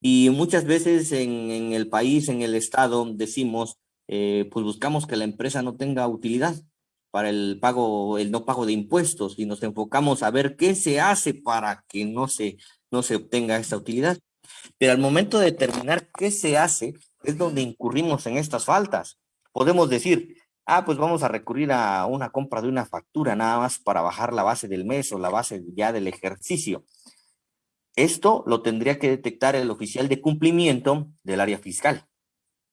Speaker 4: Y muchas veces en, en el país, en el estado, decimos, eh, pues buscamos que la empresa no tenga utilidad para el pago, el no pago de impuestos y nos enfocamos a ver qué se hace para que no se, no se obtenga esta utilidad. Pero al momento de determinar qué se hace, es donde incurrimos en estas faltas. Podemos decir, ah, pues vamos a recurrir a una compra de una factura nada más para bajar la base del mes o la base ya del ejercicio. Esto lo tendría que detectar el oficial de cumplimiento del área fiscal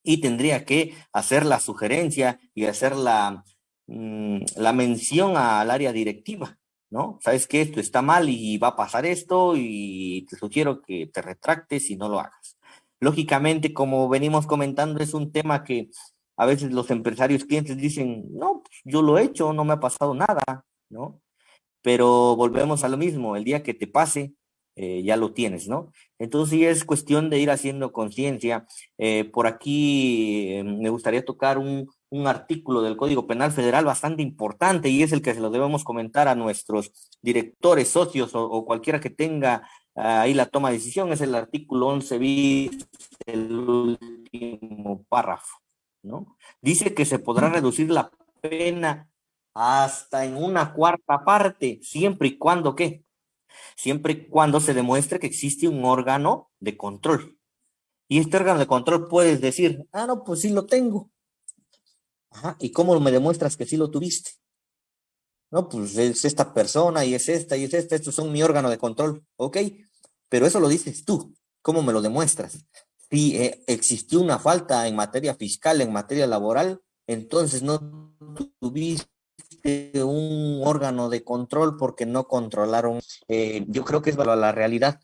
Speaker 4: y tendría que hacer la sugerencia y hacer la, mm, la mención al área directiva, ¿no? Sabes que esto está mal y va a pasar esto y te sugiero que te retractes y no lo hagas. Lógicamente, como venimos comentando, es un tema que a veces los empresarios clientes dicen, no, pues, yo lo he hecho, no me ha pasado nada, ¿no? Pero volvemos a lo mismo, el día que te pase, eh, ya lo tienes, ¿no? Entonces sí es cuestión de ir haciendo conciencia. Eh, por aquí eh, me gustaría tocar un, artículo del Código Penal Federal bastante importante y es el que se lo debemos comentar a nuestros directores, socios o, cualquiera que tenga ahí la toma de decisión, es el artículo 11 bis, el último párrafo, ¿no? Dice que se podrá reducir la pena hasta en una cuarta parte, siempre y cuando, ¿qué? Siempre y cuando se demuestre que existe un órgano de control. Y este órgano de control puedes decir, ah, no, pues sí lo tengo. Ajá, ¿y cómo me demuestras que sí lo tuviste? No, pues es esta persona y es esta y es esta, estos son mi órgano de control, ok, pero eso lo dices tú, ¿cómo me lo demuestras? Si eh, existió una falta en materia fiscal, en materia laboral, entonces no tuviste un órgano de control porque no controlaron. Eh, yo creo que es la realidad.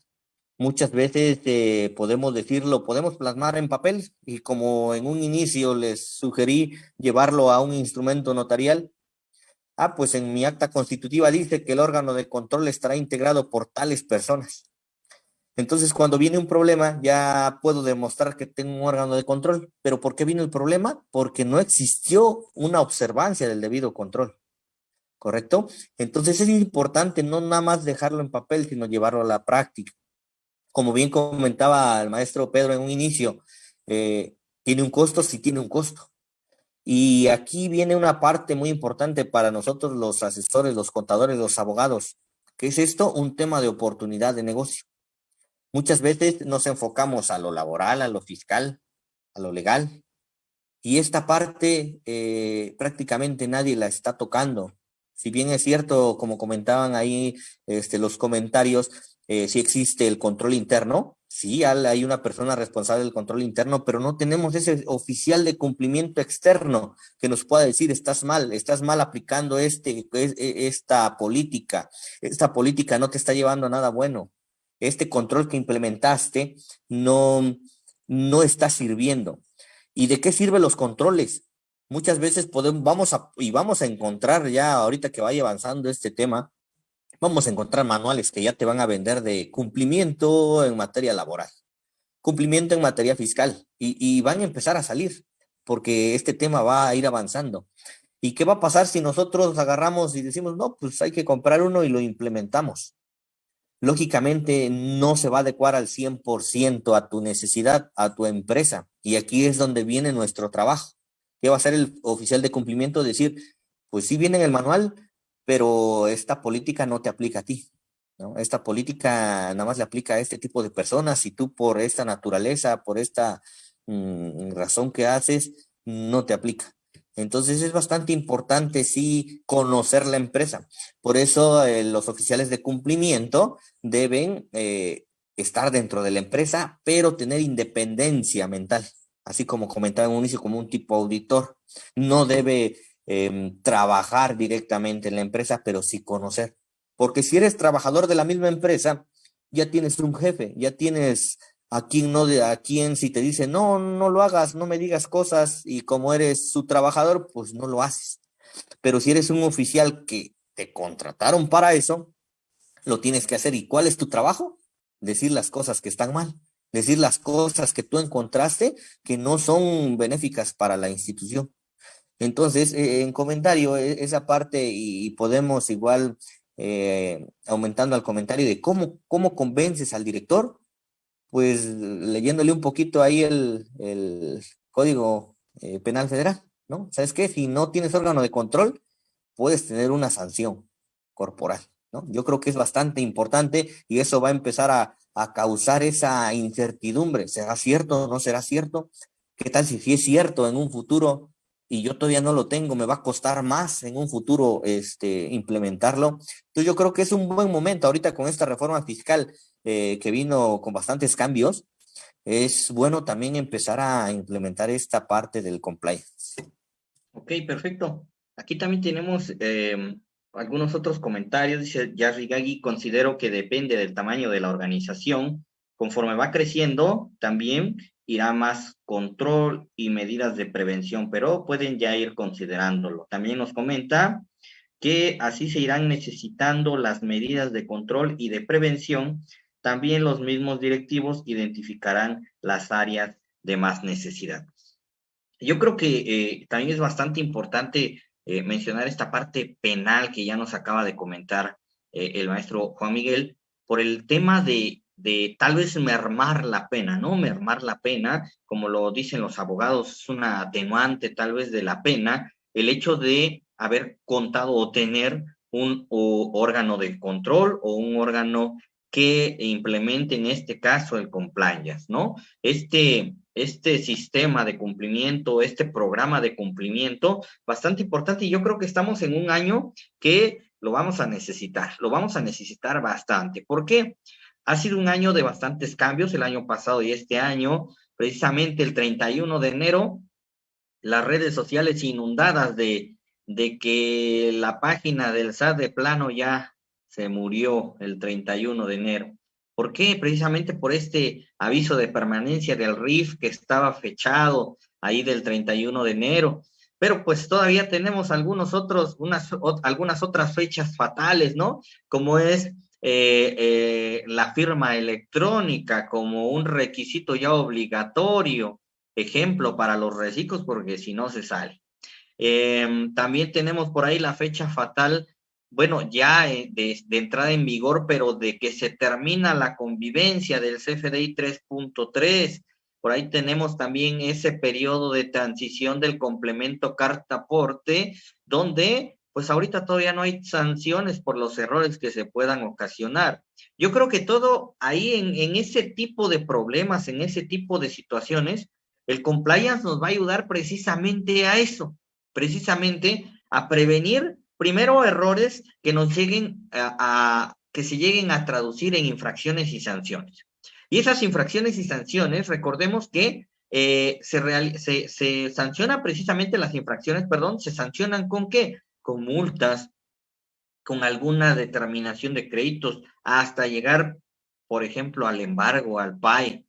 Speaker 4: Muchas veces eh, podemos decirlo, podemos plasmar en papel y como en un inicio les sugerí llevarlo a un instrumento notarial. Ah, pues en mi acta constitutiva dice que el órgano de control estará integrado por tales personas. Entonces, cuando viene un problema, ya puedo demostrar que tengo un órgano de control. ¿Pero por qué vino el problema? Porque no existió una observancia del debido control. ¿Correcto? Entonces es importante no nada más dejarlo en papel, sino llevarlo a la práctica. Como bien comentaba el maestro Pedro en un inicio, eh, tiene un costo, sí tiene un costo. Y aquí viene una parte muy importante para nosotros los asesores, los contadores, los abogados. ¿Qué es esto? Un tema de oportunidad de negocio. Muchas veces nos enfocamos a lo laboral, a lo fiscal, a lo legal. Y esta parte eh, prácticamente nadie la está tocando si bien es cierto, como comentaban ahí este, los comentarios, eh, si existe el control interno, sí, hay una persona responsable del control interno, pero no tenemos ese oficial de cumplimiento externo que nos pueda decir, estás mal, estás mal aplicando este, e, esta política, esta política no te está llevando a nada bueno, este control que implementaste no, no está sirviendo. ¿Y de qué sirven los controles? Muchas veces podemos, vamos a, y vamos a encontrar ya ahorita que vaya avanzando este tema, vamos a encontrar manuales que ya te van a vender de cumplimiento en materia laboral, cumplimiento en materia fiscal, y, y van a empezar a salir, porque este tema va a ir avanzando. ¿Y qué va a pasar si nosotros agarramos y decimos, no, pues hay que comprar uno y lo implementamos? Lógicamente no se va a adecuar al 100% a tu necesidad, a tu empresa. Y aquí es donde viene nuestro trabajo ¿Qué va a ser el oficial de cumplimiento? Decir, pues sí viene en el manual, pero esta política no te aplica a ti. Esta política nada más le aplica a este tipo de personas y tú por esta naturaleza, por esta mm, razón que haces, no te aplica. Entonces es bastante importante sí conocer la empresa. Por eso eh, los oficiales de cumplimiento deben eh, estar dentro de la empresa, pero tener independencia mental así como comentaba en un inicio, como un tipo auditor. No debe em, trabajar directamente en la empresa, pero sí conocer. Porque si eres trabajador de la misma empresa, ya tienes un jefe, ya tienes a quien no, a quien si te dice, no, no lo hagas, no me digas cosas, y como eres su trabajador, pues no lo haces. Pero si eres un oficial que te contrataron para eso, lo tienes que hacer. ¿Y cuál es tu trabajo? Decir las cosas que están mal decir las cosas que tú encontraste que no son benéficas para la institución. Entonces, eh, en comentario, e, esa parte y, podemos igual, eh, aumentando al comentario de cómo, cómo convences al director, pues leyéndole un poquito ahí el, el Código eh, Penal Federal, ¿no? ¿Sabes qué? Si no tienes órgano de control, puedes tener una sanción corporal, ¿no? Yo creo que es bastante importante y eso va a empezar a, a causar esa incertidumbre. ¿Será cierto no será cierto? ¿Qué tal si sí es cierto en un futuro y yo todavía no lo tengo, me va a costar más en un futuro este, implementarlo. Entonces yo creo que es un buen momento ahorita con esta reforma fiscal eh, que vino con bastantes cambios, es bueno también empezar a implementar esta parte del compliance.
Speaker 3: Ok, perfecto. Aquí también tenemos eh, algunos otros comentarios. Dice Jerry Gaggi, considero que depende del tamaño de la organización. Conforme va creciendo, también irá más control y medidas de prevención, pero pueden ya ir considerándolo. También nos comenta que así se irán necesitando las medidas de control y de prevención. También los mismos directivos identificarán las áreas de más necesidad. Yo creo que eh, también es bastante importante eh, mencionar esta parte penal que ya nos acaba de comentar eh, el maestro Juan Miguel, por el tema de de tal vez mermar la pena, ¿no? Mermar la pena, como lo dicen los abogados, es una atenuante tal vez de la pena, el hecho de haber contado o tener un órgano de control o un órgano que implemente en este caso el compliance, ¿no? Este, este sistema de cumplimiento, este programa de cumplimiento, bastante importante y yo creo que estamos en un año que lo vamos a necesitar, lo vamos a necesitar bastante. ¿Por qué? Ha sido un año de bastantes cambios, el año pasado y este año, precisamente el 31 de enero, las redes sociales inundadas de, de que la página del SAT de plano ya se murió el 31 de enero. ¿Por qué? Precisamente por este aviso de permanencia del RIF que estaba fechado ahí del 31 de enero. Pero pues todavía tenemos algunos otros, unas, algunas otras fechas fatales, ¿no? Como es eh, eh, la firma electrónica como un requisito ya obligatorio, ejemplo para los reciclos, porque si no se sale. Em, también tenemos por ahí la fecha fatal, bueno, ya eh, de, de, entrada en vigor, pero de que se termina la convivencia del CFDI 3.3. Por ahí tenemos también ese periodo de transición del complemento carta aporte, donde pues ahorita todavía no hay sanciones por los errores que se puedan ocasionar. Yo creo que todo ahí en, ese tipo de problemas, en ese tipo de situaciones, el compliance nos va a ayudar precisamente a eso, precisamente a prevenir primero errores que nos lleguen a, que se lleguen a traducir en infracciones y sanciones. Y esas infracciones y sanciones, recordemos que eh, se, real, se, sanciona precisamente las infracciones, perdón, se sancionan con qué? con multas, con alguna determinación de créditos, hasta llegar, por ejemplo, al embargo, al PAI.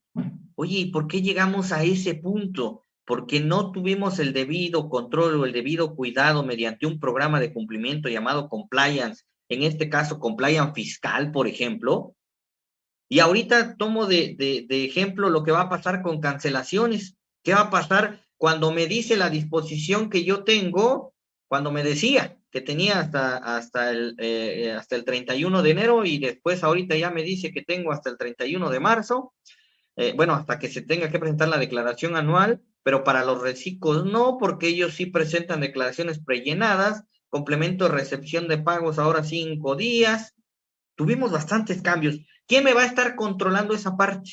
Speaker 3: Oye, ¿y por qué llegamos a ese punto? Porque no tuvimos el debido control o el debido cuidado mediante un programa de cumplimiento llamado compliance, en este caso compliance fiscal, por ejemplo. Y ahorita tomo de, de, ejemplo lo que va a pasar con cancelaciones. ¿Qué va a pasar cuando me dice la disposición que yo tengo cuando me decía que tenía hasta, hasta, el, eh, hasta el 31 de enero y después ahorita ya me dice que tengo hasta el 31 de marzo, eh, bueno, hasta que se tenga que presentar la declaración anual, pero para los reciclos no, porque ellos sí presentan declaraciones prellenadas, complemento recepción de pagos ahora cinco días. Tuvimos bastantes cambios. ¿Quién me va a estar controlando esa parte?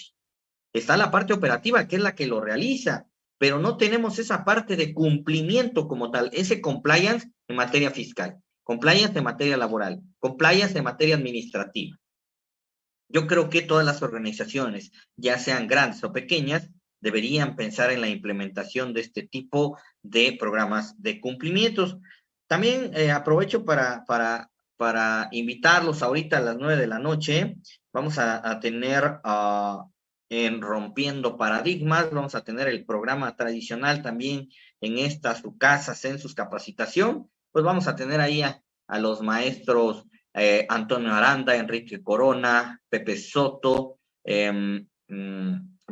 Speaker 3: Está la parte operativa, que es la que lo realiza, pero no tenemos esa parte de cumplimiento como tal, ese compliance en materia fiscal, compliance en materia laboral, compliance en materia administrativa. Yo creo que todas las organizaciones, ya sean grandes o pequeñas, deberían pensar en la implementación de este tipo de programas de cumplimientos. También eh, aprovecho para, para, para invitarlos ahorita a las nueve de la noche. Vamos a, tener uh, en Rompiendo Paradigmas. Vamos a tener el programa tradicional también en esta su casa, sus Capacitación. Pues vamos a tener ahí a, los maestros eh, Antonio Aranda, Enrique Corona, Pepe Soto, eh,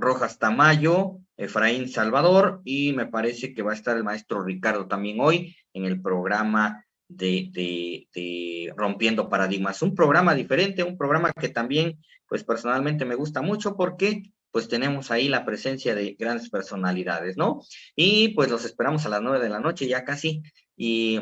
Speaker 3: Rojas Tamayo, Efraín Salvador y me parece que va a estar el maestro Ricardo también hoy en el programa de, Rompiendo Paradigmas. Un programa diferente, un programa que también, pues personalmente me gusta mucho porque pues tenemos ahí la presencia de grandes personalidades, ¿no? Y pues los esperamos a las nueve de la noche ya casi. Y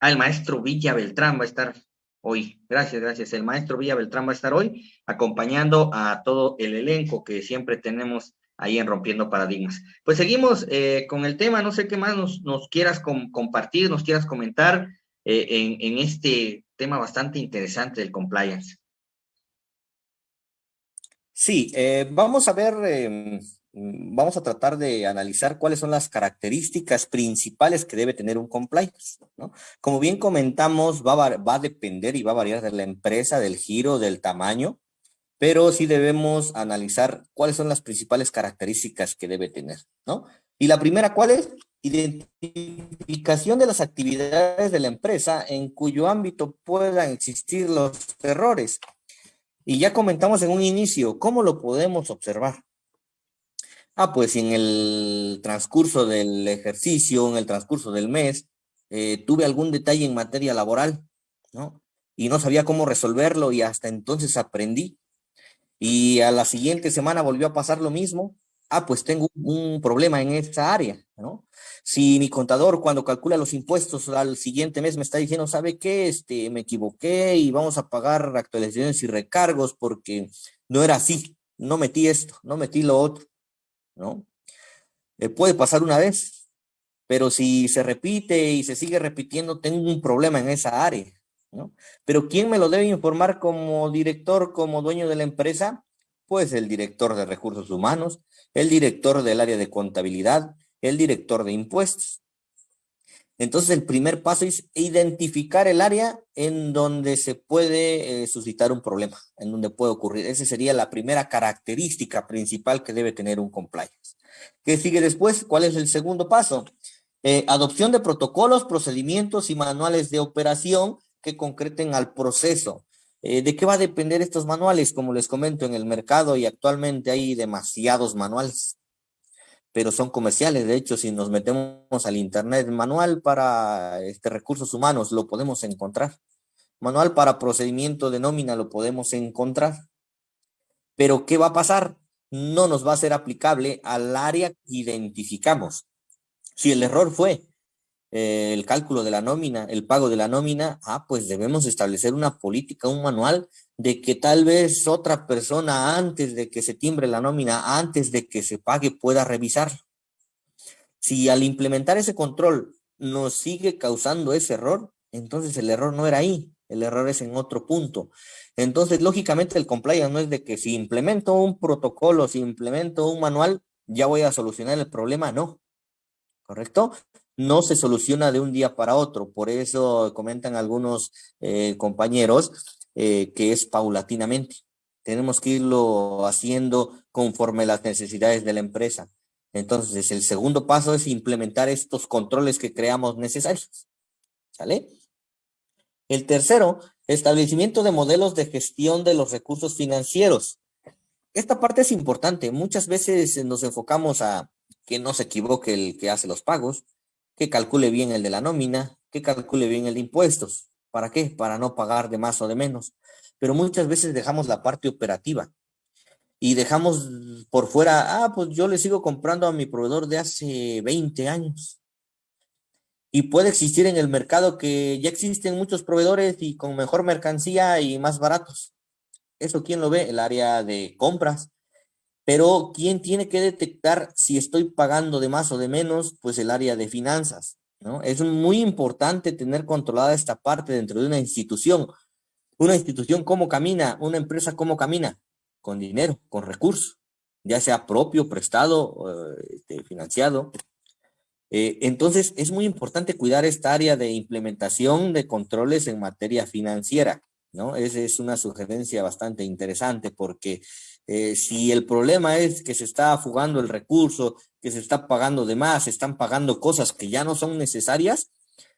Speaker 3: el maestro Villa Beltrán va a estar hoy. Gracias, gracias. El maestro Villa Beltrán va a estar hoy acompañando a todo el elenco que siempre tenemos ahí en Rompiendo Paradigmas. Pues seguimos eh, con el tema, no sé qué más nos, quieras compartir, nos quieras comentar eh, en, este tema bastante interesante del compliance.
Speaker 4: Sí, eh, vamos a ver, em, vamos a tratar de analizar cuáles son las características principales que debe tener un compliance. ¿no? Como bien comentamos, va va a depender y va a variar de la empresa, del giro, del tamaño, pero sí debemos analizar cuáles son las principales características que debe tener, ¿no? Y la primera, ¿cuál es? Identificación de las actividades de la empresa en cuyo ámbito puedan existir los errores. Y ya comentamos en un inicio, ¿cómo lo podemos observar? Ah, pues en el transcurso del ejercicio, en el transcurso del mes, eh, tuve algún detalle en materia laboral, ¿no? Y no sabía cómo resolverlo y hasta entonces aprendí y a la siguiente semana volvió a pasar lo mismo, ah, pues tengo un problema en esa área, ¿no? Si mi contador cuando calcula los impuestos al siguiente mes me está diciendo, ¿sabe qué? Este, me equivoqué y vamos a pagar actualizaciones y recargos porque no era así, no metí esto, no metí lo otro, ¿no? Eh, puede pasar una vez, pero si se repite y se sigue repitiendo, tengo un problema en esa área, ¿no? Pero ¿quién me lo debe informar como director, como dueño de la empresa? Pues el director de recursos humanos, el director del área de contabilidad, el director de impuestos. Entonces el primer paso es identificar el área en donde se puede eh, suscitar un problema, en donde puede ocurrir. Esa sería la primera característica principal que debe tener un compliance. ¿Qué sigue después? ¿Cuál es el segundo paso? Eh, adopción de protocolos, procedimientos y manuales de operación que concreten al proceso. Eh, ¿De qué va a depender estos manuales? Como les comento, en el mercado y actualmente hay demasiados manuales, pero son comerciales. De hecho, si nos metemos al Internet, manual para este, recursos humanos, lo podemos encontrar. Manual para procedimiento de nómina, lo podemos encontrar. Pero ¿qué va a pasar? No nos va a ser aplicable al área que identificamos. Si el error fue eh, el cálculo de la nómina, el pago de la nómina, ah, pues debemos establecer una política, un manual de que tal vez otra persona antes de que se timbre la nómina, antes de que se pague, pueda revisar. Si al implementar ese control nos sigue causando ese error, entonces el error no era ahí, el error es en otro punto. Entonces, lógicamente, el compliance no es de que si implemento un protocolo, si implemento un manual, ya voy a solucionar el problema, no. ¿Correcto? No se soluciona de un día para otro. Por eso comentan algunos eh, compañeros eh, que es paulatinamente. Tenemos que irlo haciendo conforme las necesidades de la empresa. Entonces, el segundo paso es implementar estos controles que creamos necesarios. ¿Sale? El tercero, establecimiento de modelos de gestión de los recursos financieros. Esta parte es importante. Muchas veces nos enfocamos a que no se equivoque el que hace los pagos, que calcule bien el de la nómina, que calcule bien el de impuestos. ¿Para qué? Para no pagar de más o de menos. Pero muchas veces dejamos la parte operativa y dejamos por fuera, ah, pues yo le sigo comprando a mi proveedor de hace 20 años. Y puede existir en el mercado que ya existen muchos proveedores y con mejor mercancía y más baratos. ¿Eso quién lo ve? El área de compras. Pero ¿quién tiene que detectar si estoy pagando de más o de menos? Pues el área de finanzas, ¿no? Es muy importante tener controlada esta parte dentro de una institución. Una institución, ¿cómo camina? Una empresa, ¿cómo camina? Con dinero, con recursos, ya sea propio, prestado, este, financiado. Eh, entonces, es muy importante cuidar esta área de implementación de controles en materia financiera, ¿no? Esa es una sugerencia bastante interesante porque eh, si el problema es que se está fugando el recurso, que se está pagando de más, se están pagando cosas que ya no son necesarias,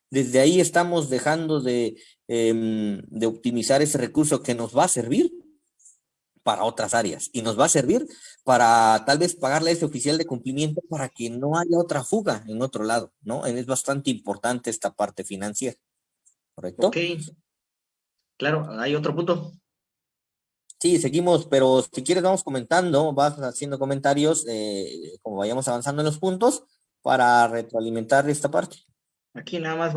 Speaker 4: desde ahí estamos dejando de, em, de optimizar ese recurso que nos va a servir para otras áreas y nos va a servir para tal vez pagarle a ese oficial de cumplimiento para que no haya otra fuga en otro lado, ¿no? Es bastante importante esta parte financiera, ¿correcto?
Speaker 3: Ok. Claro, hay otro punto.
Speaker 4: Sí, seguimos, pero si quieres vamos comentando, vas haciendo comentarios eh, como vayamos avanzando en los puntos para retroalimentar esta parte.
Speaker 3: Aquí nada más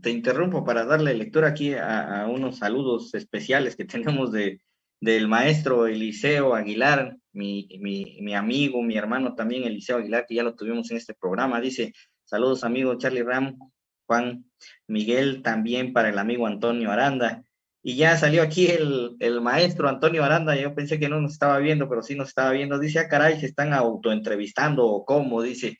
Speaker 3: te interrumpo para darle lectura aquí a, unos saludos especiales que tenemos de, del maestro Eliseo Aguilar, mi, mi, amigo, mi hermano también, Eliseo Aguilar, que ya lo tuvimos en este programa. Dice, saludos amigo Charlie Ram, Juan Miguel, también para el amigo Antonio Aranda. Y ya salió aquí el, el, maestro Antonio Aranda, yo pensé que no nos estaba viendo, pero sí nos estaba viendo. Dice, ah, caray, se están autoentrevistando o cómo, dice.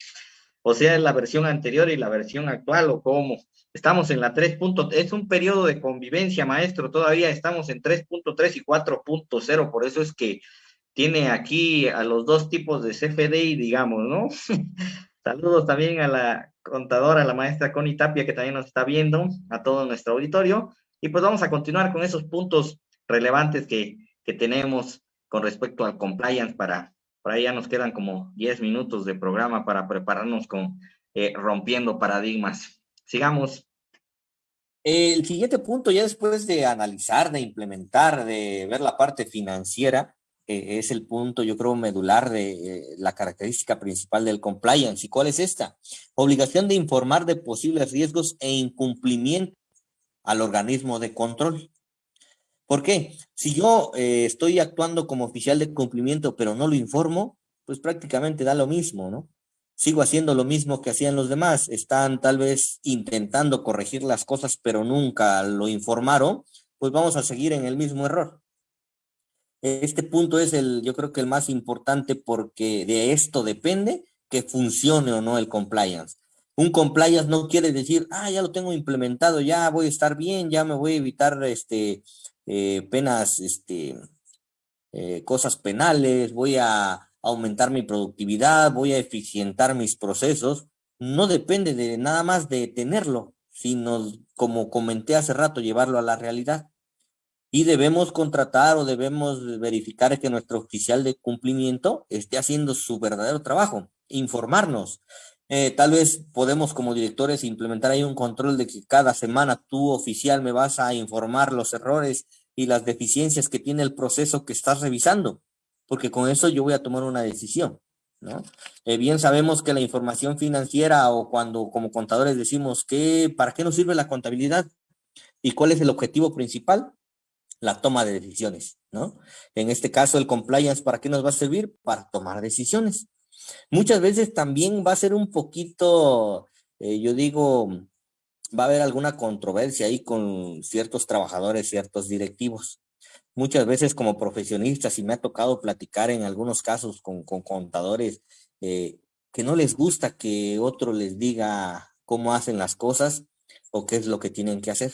Speaker 3: O sea, la versión anterior y la versión actual o cómo. Estamos en la 3. Es un periodo de convivencia, maestro. Todavía estamos en 3.3 y 4.0. Por eso es que tiene aquí a los dos tipos de CFDI, digamos, ¿no? Saludos también a la contadora, a la maestra Connie Tapia, que también nos está viendo, a todo nuestro auditorio. Y pues vamos a continuar con esos puntos relevantes que, que tenemos con respecto al compliance para, para ahí ya nos quedan como 10 minutos de programa para prepararnos con eh, rompiendo paradigmas. Sigamos.
Speaker 4: El siguiente punto, ya después de analizar, de implementar, de ver la parte financiera, eh, es el punto, yo creo, medular de eh, la característica principal del compliance. ¿Y cuál es esta? Obligación de informar de posibles riesgos e incumplimiento al organismo de control. ¿Por qué? Si yo eh, estoy actuando como oficial de cumplimiento, pero no lo informo, pues prácticamente da lo mismo, ¿no? sigo haciendo lo mismo que hacían los demás, están tal vez intentando corregir las cosas, pero nunca lo informaron, pues vamos a seguir en el mismo error. Este punto es el, yo creo que el más importante porque de esto depende que funcione o no el compliance. Un compliance no quiere decir, ah, ya lo tengo implementado, ya voy a estar bien, ya me voy a evitar este, eh, penas, este, eh, cosas penales, voy a aumentar mi productividad, voy a eficientar mis procesos, no depende de nada más de tenerlo, sino, como comenté hace rato, llevarlo a la realidad. Y debemos contratar o debemos verificar que nuestro oficial de cumplimiento esté haciendo su verdadero trabajo, informarnos. Eh, tal vez podemos como directores implementar ahí un control de que cada semana tú oficial me vas a informar los errores y las deficiencias que tiene el proceso que estás revisando porque con eso yo voy a tomar una decisión, ¿no? Eh, bien sabemos que la información financiera o cuando como contadores decimos que, ¿para qué nos sirve la contabilidad? ¿Y cuál es el objetivo principal? La toma de decisiones, ¿no? En este caso, el compliance, ¿para qué nos va a servir? Para tomar decisiones. Muchas veces también va a ser un poquito, eh, yo digo, va a haber alguna controversia ahí con ciertos trabajadores, ciertos directivos muchas veces como profesionistas y me ha tocado platicar en algunos casos con, contadores eh, que no les gusta que otro les diga cómo hacen las cosas o qué es lo que tienen que hacer.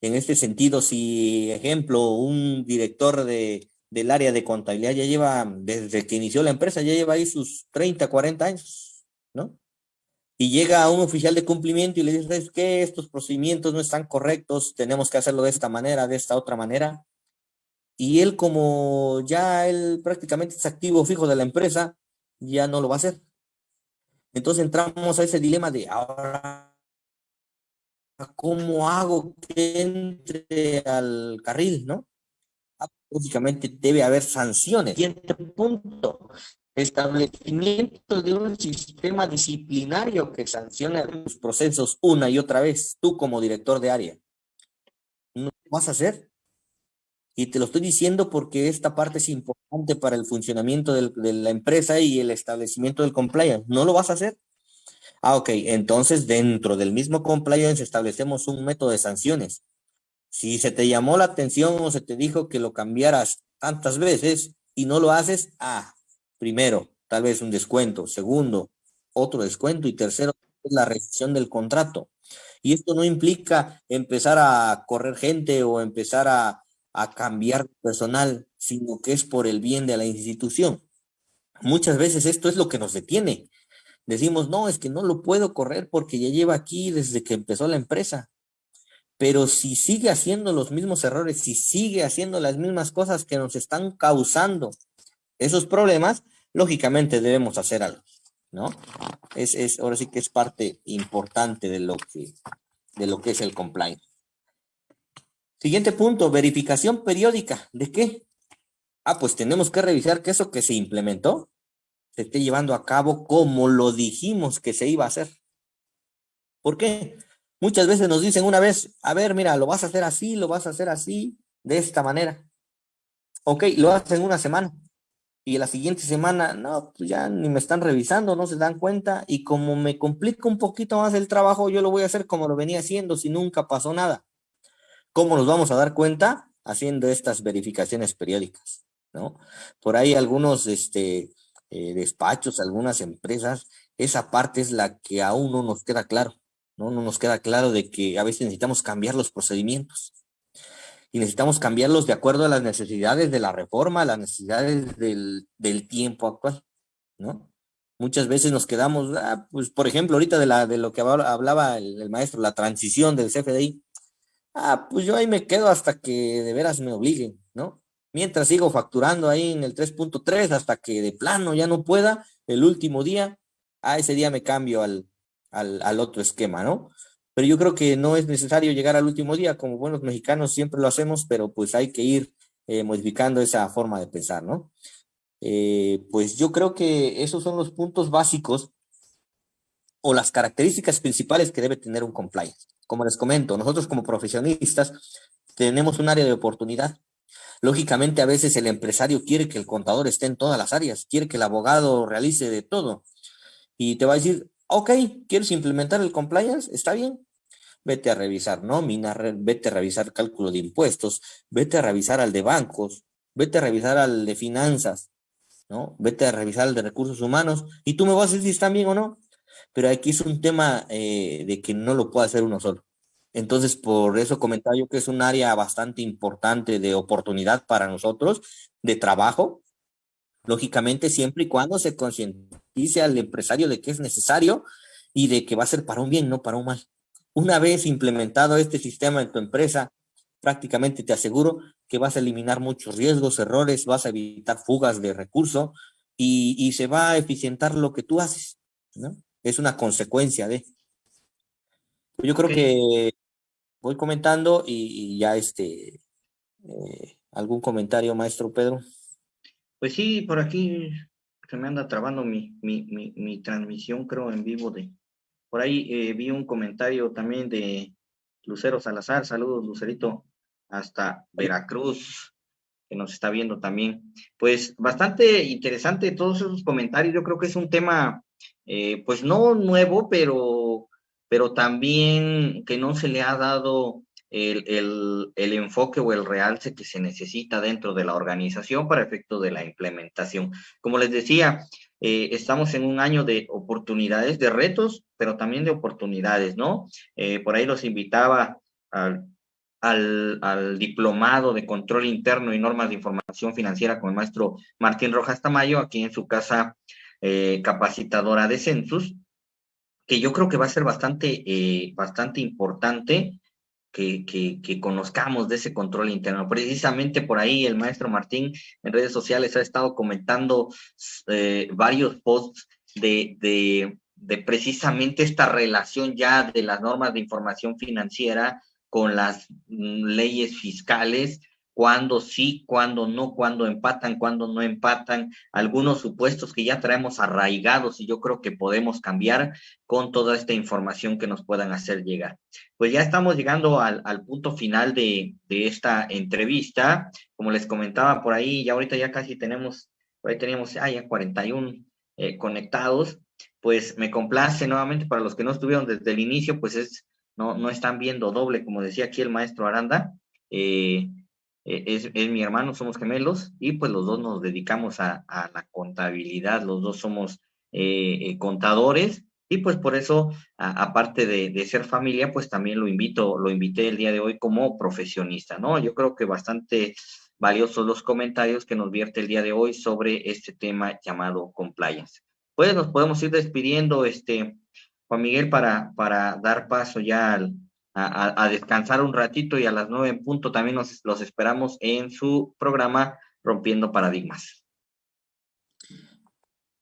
Speaker 4: En este sentido, si, ejemplo, un director de, del área de contabilidad ya lleva, desde que inició la empresa, ya lleva ahí sus 30, 40 años, ¿no? Y llega un oficial de cumplimiento y le dice, es que estos procedimientos no están correctos, tenemos que hacerlo de esta manera, de esta otra manera y él como ya él prácticamente es activo fijo de la empresa, ya no lo va a hacer. Entonces entramos a ese dilema de ahora, ¿cómo hago que entre al carril, no? Lógicamente debe haber sanciones. Siguiente punto, establecimiento de un sistema disciplinario que sancione los procesos una y otra vez, tú como director de área. ¿No vas a hacer? Y te lo estoy diciendo porque esta parte es importante para el funcionamiento de la empresa y el establecimiento del compliance. ¿No lo vas a hacer? Ah, ok. Entonces, dentro del mismo compliance establecemos un método de sanciones. Si se te llamó la atención o se te dijo que lo cambiaras tantas veces y no lo haces, ah, primero, tal vez un descuento. Segundo, otro descuento. Y tercero, la rescisión del contrato. Y esto no implica empezar a correr gente o empezar a a cambiar personal, sino que es por el bien de la institución. Muchas veces esto es lo que nos detiene. Decimos, no, es que no lo puedo correr porque ya lleva aquí desde que empezó la empresa. Pero si sigue haciendo los mismos errores, si sigue haciendo las mismas cosas que nos están causando esos problemas, lógicamente debemos hacer algo, ¿no? Es, es, ahora sí que es parte importante de lo que, de lo que es el compliance. Siguiente punto, verificación periódica. ¿De qué? Ah, pues tenemos que revisar que eso que se implementó se esté llevando a cabo como lo dijimos que se iba a hacer. ¿Por qué? Muchas veces nos dicen una vez, a ver, mira, lo vas a hacer así, lo vas a hacer así, de esta manera. Ok, lo hacen una semana. Y la siguiente semana, no, pues ya ni me están revisando, no se dan cuenta. Y como me complica un poquito más el trabajo, yo lo voy a hacer como lo venía haciendo, si nunca pasó nada. ¿Cómo nos vamos a dar cuenta? Haciendo estas verificaciones periódicas, ¿no? Por ahí algunos este, eh, despachos, algunas empresas, esa parte es la que aún no nos queda claro, ¿no? No nos queda claro de que a veces necesitamos cambiar los procedimientos y necesitamos cambiarlos de acuerdo a las necesidades de la reforma, las necesidades del, del tiempo actual, ¿no? Muchas veces nos quedamos, ah, pues por ejemplo, ahorita de, la, de lo que hablaba el, maestro, la transición del CFDI, ah, pues yo ahí me quedo hasta que de veras me obliguen, ¿no? Mientras sigo facturando ahí en el 3.3 hasta que de plano ya no pueda, el último día, ah, ese día me cambio al, al, al otro esquema, ¿no? pero yo creo que no es necesario llegar al último día, como buenos mexicanos siempre lo hacemos, pero pues hay que ir eh, modificando esa forma de pensar, ¿no? Eh, pues yo creo que esos son los puntos básicos o las características principales que debe tener un compliance. Como les comento, nosotros como profesionistas tenemos un área de oportunidad. Lógicamente, a veces el empresario quiere que el contador esté en todas las áreas, quiere que el abogado realice de todo. Y te va a decir, ok, ¿quieres implementar el compliance? Está bien. Vete a revisar nómina, vete a revisar cálculo de impuestos, vete a revisar al de bancos, vete a revisar al de finanzas, ¿no? Vete a revisar al de recursos humanos y tú me vas a decir si están bien o no. Pero aquí es un tema eh, de que no lo puede hacer uno solo. Entonces, por eso comentaba yo que es un área bastante importante de oportunidad para nosotros, de trabajo, lógicamente siempre y cuando se concientice al empresario de que es necesario y de que va a ser para un bien, no para un mal. Una vez implementado este sistema en tu empresa, prácticamente te aseguro que vas a eliminar muchos riesgos, errores, vas a evitar fugas de recursos y, y se va a eficientar lo que tú haces, ¿no? Es una consecuencia de. Yo creo que voy comentando y, y ya este, eh, algún comentario, maestro Pedro.
Speaker 3: Pues sí, por aquí se me anda trabando mi, mi, mi, mi transmisión, creo, en vivo de... Por ahí eh, vi un comentario también de Lucero Salazar. Saludos, Lucerito, hasta Veracruz, que nos está viendo también. Pues bastante interesante todos esos comentarios. Yo creo que es un tema, eh, pues no nuevo, pero, pero también que no se le ha dado el, el, enfoque o el realce que se necesita dentro de la organización para efecto de la implementación. Como les decía, eh, estamos en un año de oportunidades, de retos, pero también de oportunidades, ¿no? Eh, por ahí los invitaba al, al, al, diplomado de control interno y normas de información financiera con el maestro Martín Rojas Tamayo, aquí en su casa eh, capacitadora de Census, que yo creo que va a ser bastante, bastante importante que, conozcamos de ese control interno. Precisamente por ahí el maestro Martín en redes sociales ha estado comentando eh, varios posts de, de, de, precisamente esta relación ya de las normas de información financiera con las mm, leyes fiscales cuándo sí, cuándo no, cuándo empatan, cuándo no empatan, algunos supuestos que ya traemos arraigados y yo creo que podemos cambiar con toda esta información que nos puedan hacer llegar. Pues ya estamos llegando al, punto final de, esta entrevista. Como les comentaba por ahí, ya ahorita ya casi tenemos, ahí teníamos ah, ya 41 eh, conectados. Pues me complace nuevamente para los que no estuvieron desde el inicio, pues es, no, no están viendo doble, como decía aquí el maestro Aranda. Eh, eh, es, es, mi hermano, somos gemelos y pues los dos nos dedicamos a, a la contabilidad, los dos somos eh, eh contadores y pues por eso, aparte de, de, ser familia, pues también lo invito, lo invité el día de hoy como profesionista, ¿no? Yo creo que bastante valiosos los comentarios que nos vierte el día de hoy sobre este tema llamado compliance. Pues nos podemos ir despidiendo, este, Juan Miguel, para, para dar paso ya al, a, descansar un ratito y a las nueve en punto también nos, los esperamos en su programa Rompiendo Paradigmas.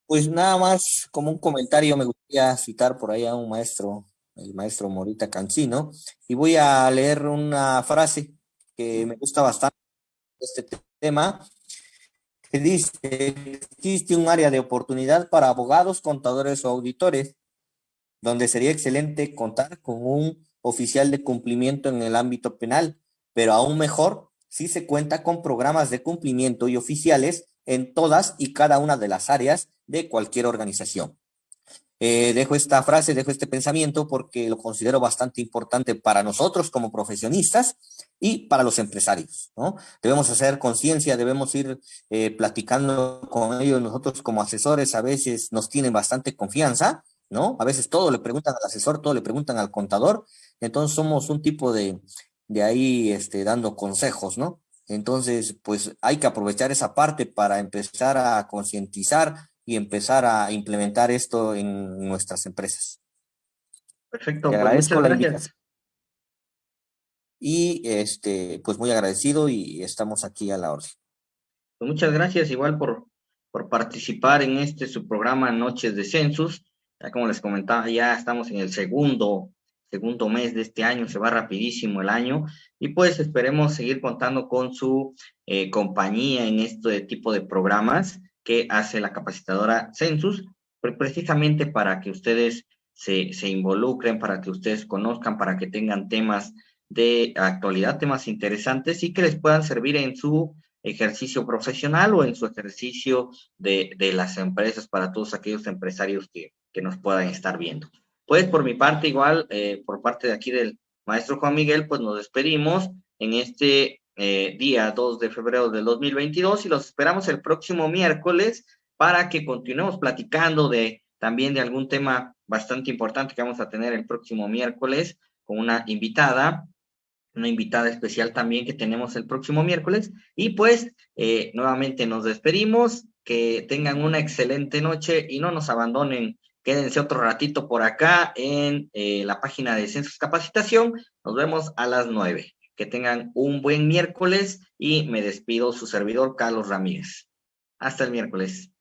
Speaker 4: Pues nada más como un comentario me gustaría citar por ahí a un maestro, el maestro Morita Cancino, y voy a leer una frase que me gusta bastante este tema, que dice, existe un área de oportunidad para abogados, contadores o auditores, donde sería excelente contar con un oficial de cumplimiento en el ámbito penal, pero aún mejor sí se cuenta con programas de cumplimiento y oficiales en todas y cada una de las áreas de cualquier organización. Eh, dejo esta frase, dejo este pensamiento porque lo considero bastante importante para nosotros como profesionistas y para los empresarios, ¿no? Debemos hacer conciencia, debemos ir eh, platicando con ellos. Nosotros como asesores a veces nos tienen bastante confianza, ¿no? A veces todo le preguntan al asesor, todo le preguntan al contador. Entonces somos un tipo de, de ahí este, dando consejos, ¿no? Entonces, pues hay que aprovechar esa parte para empezar a concientizar y empezar a implementar esto en nuestras empresas.
Speaker 3: Perfecto.
Speaker 4: Te pues, agradezco la invitación. Y este, pues muy agradecido y estamos aquí a la orden.
Speaker 3: Pues muchas gracias igual por, por participar en este su programa Noches de Census. Ya como les comentaba, ya estamos en el segundo, segundo mes de este año, se va rapidísimo el año y pues esperemos seguir contando con su eh, compañía en este tipo de programas que hace la capacitadora Census, precisamente para que ustedes se, se involucren, para que ustedes conozcan, para que tengan temas de actualidad, temas interesantes y que les puedan servir en su ejercicio profesional o en su ejercicio de, de las empresas para todos aquellos empresarios que, que, nos puedan estar viendo. Pues por mi parte, igual, eh, por parte de aquí del maestro Juan Miguel, pues nos despedimos en este eh, día 2 de febrero del 2022 y los esperamos el próximo miércoles para que continuemos platicando de también de algún tema bastante importante que vamos a tener el próximo miércoles con una invitada, una invitada especial también que tenemos el próximo miércoles. Y pues eh, nuevamente nos despedimos, que tengan una excelente noche y no nos abandonen. Quédense otro ratito por acá en eh, la página de Census Capacitación. Nos vemos a las nueve. Que tengan un buen miércoles y me despido su servidor Carlos Ramírez. Hasta el miércoles.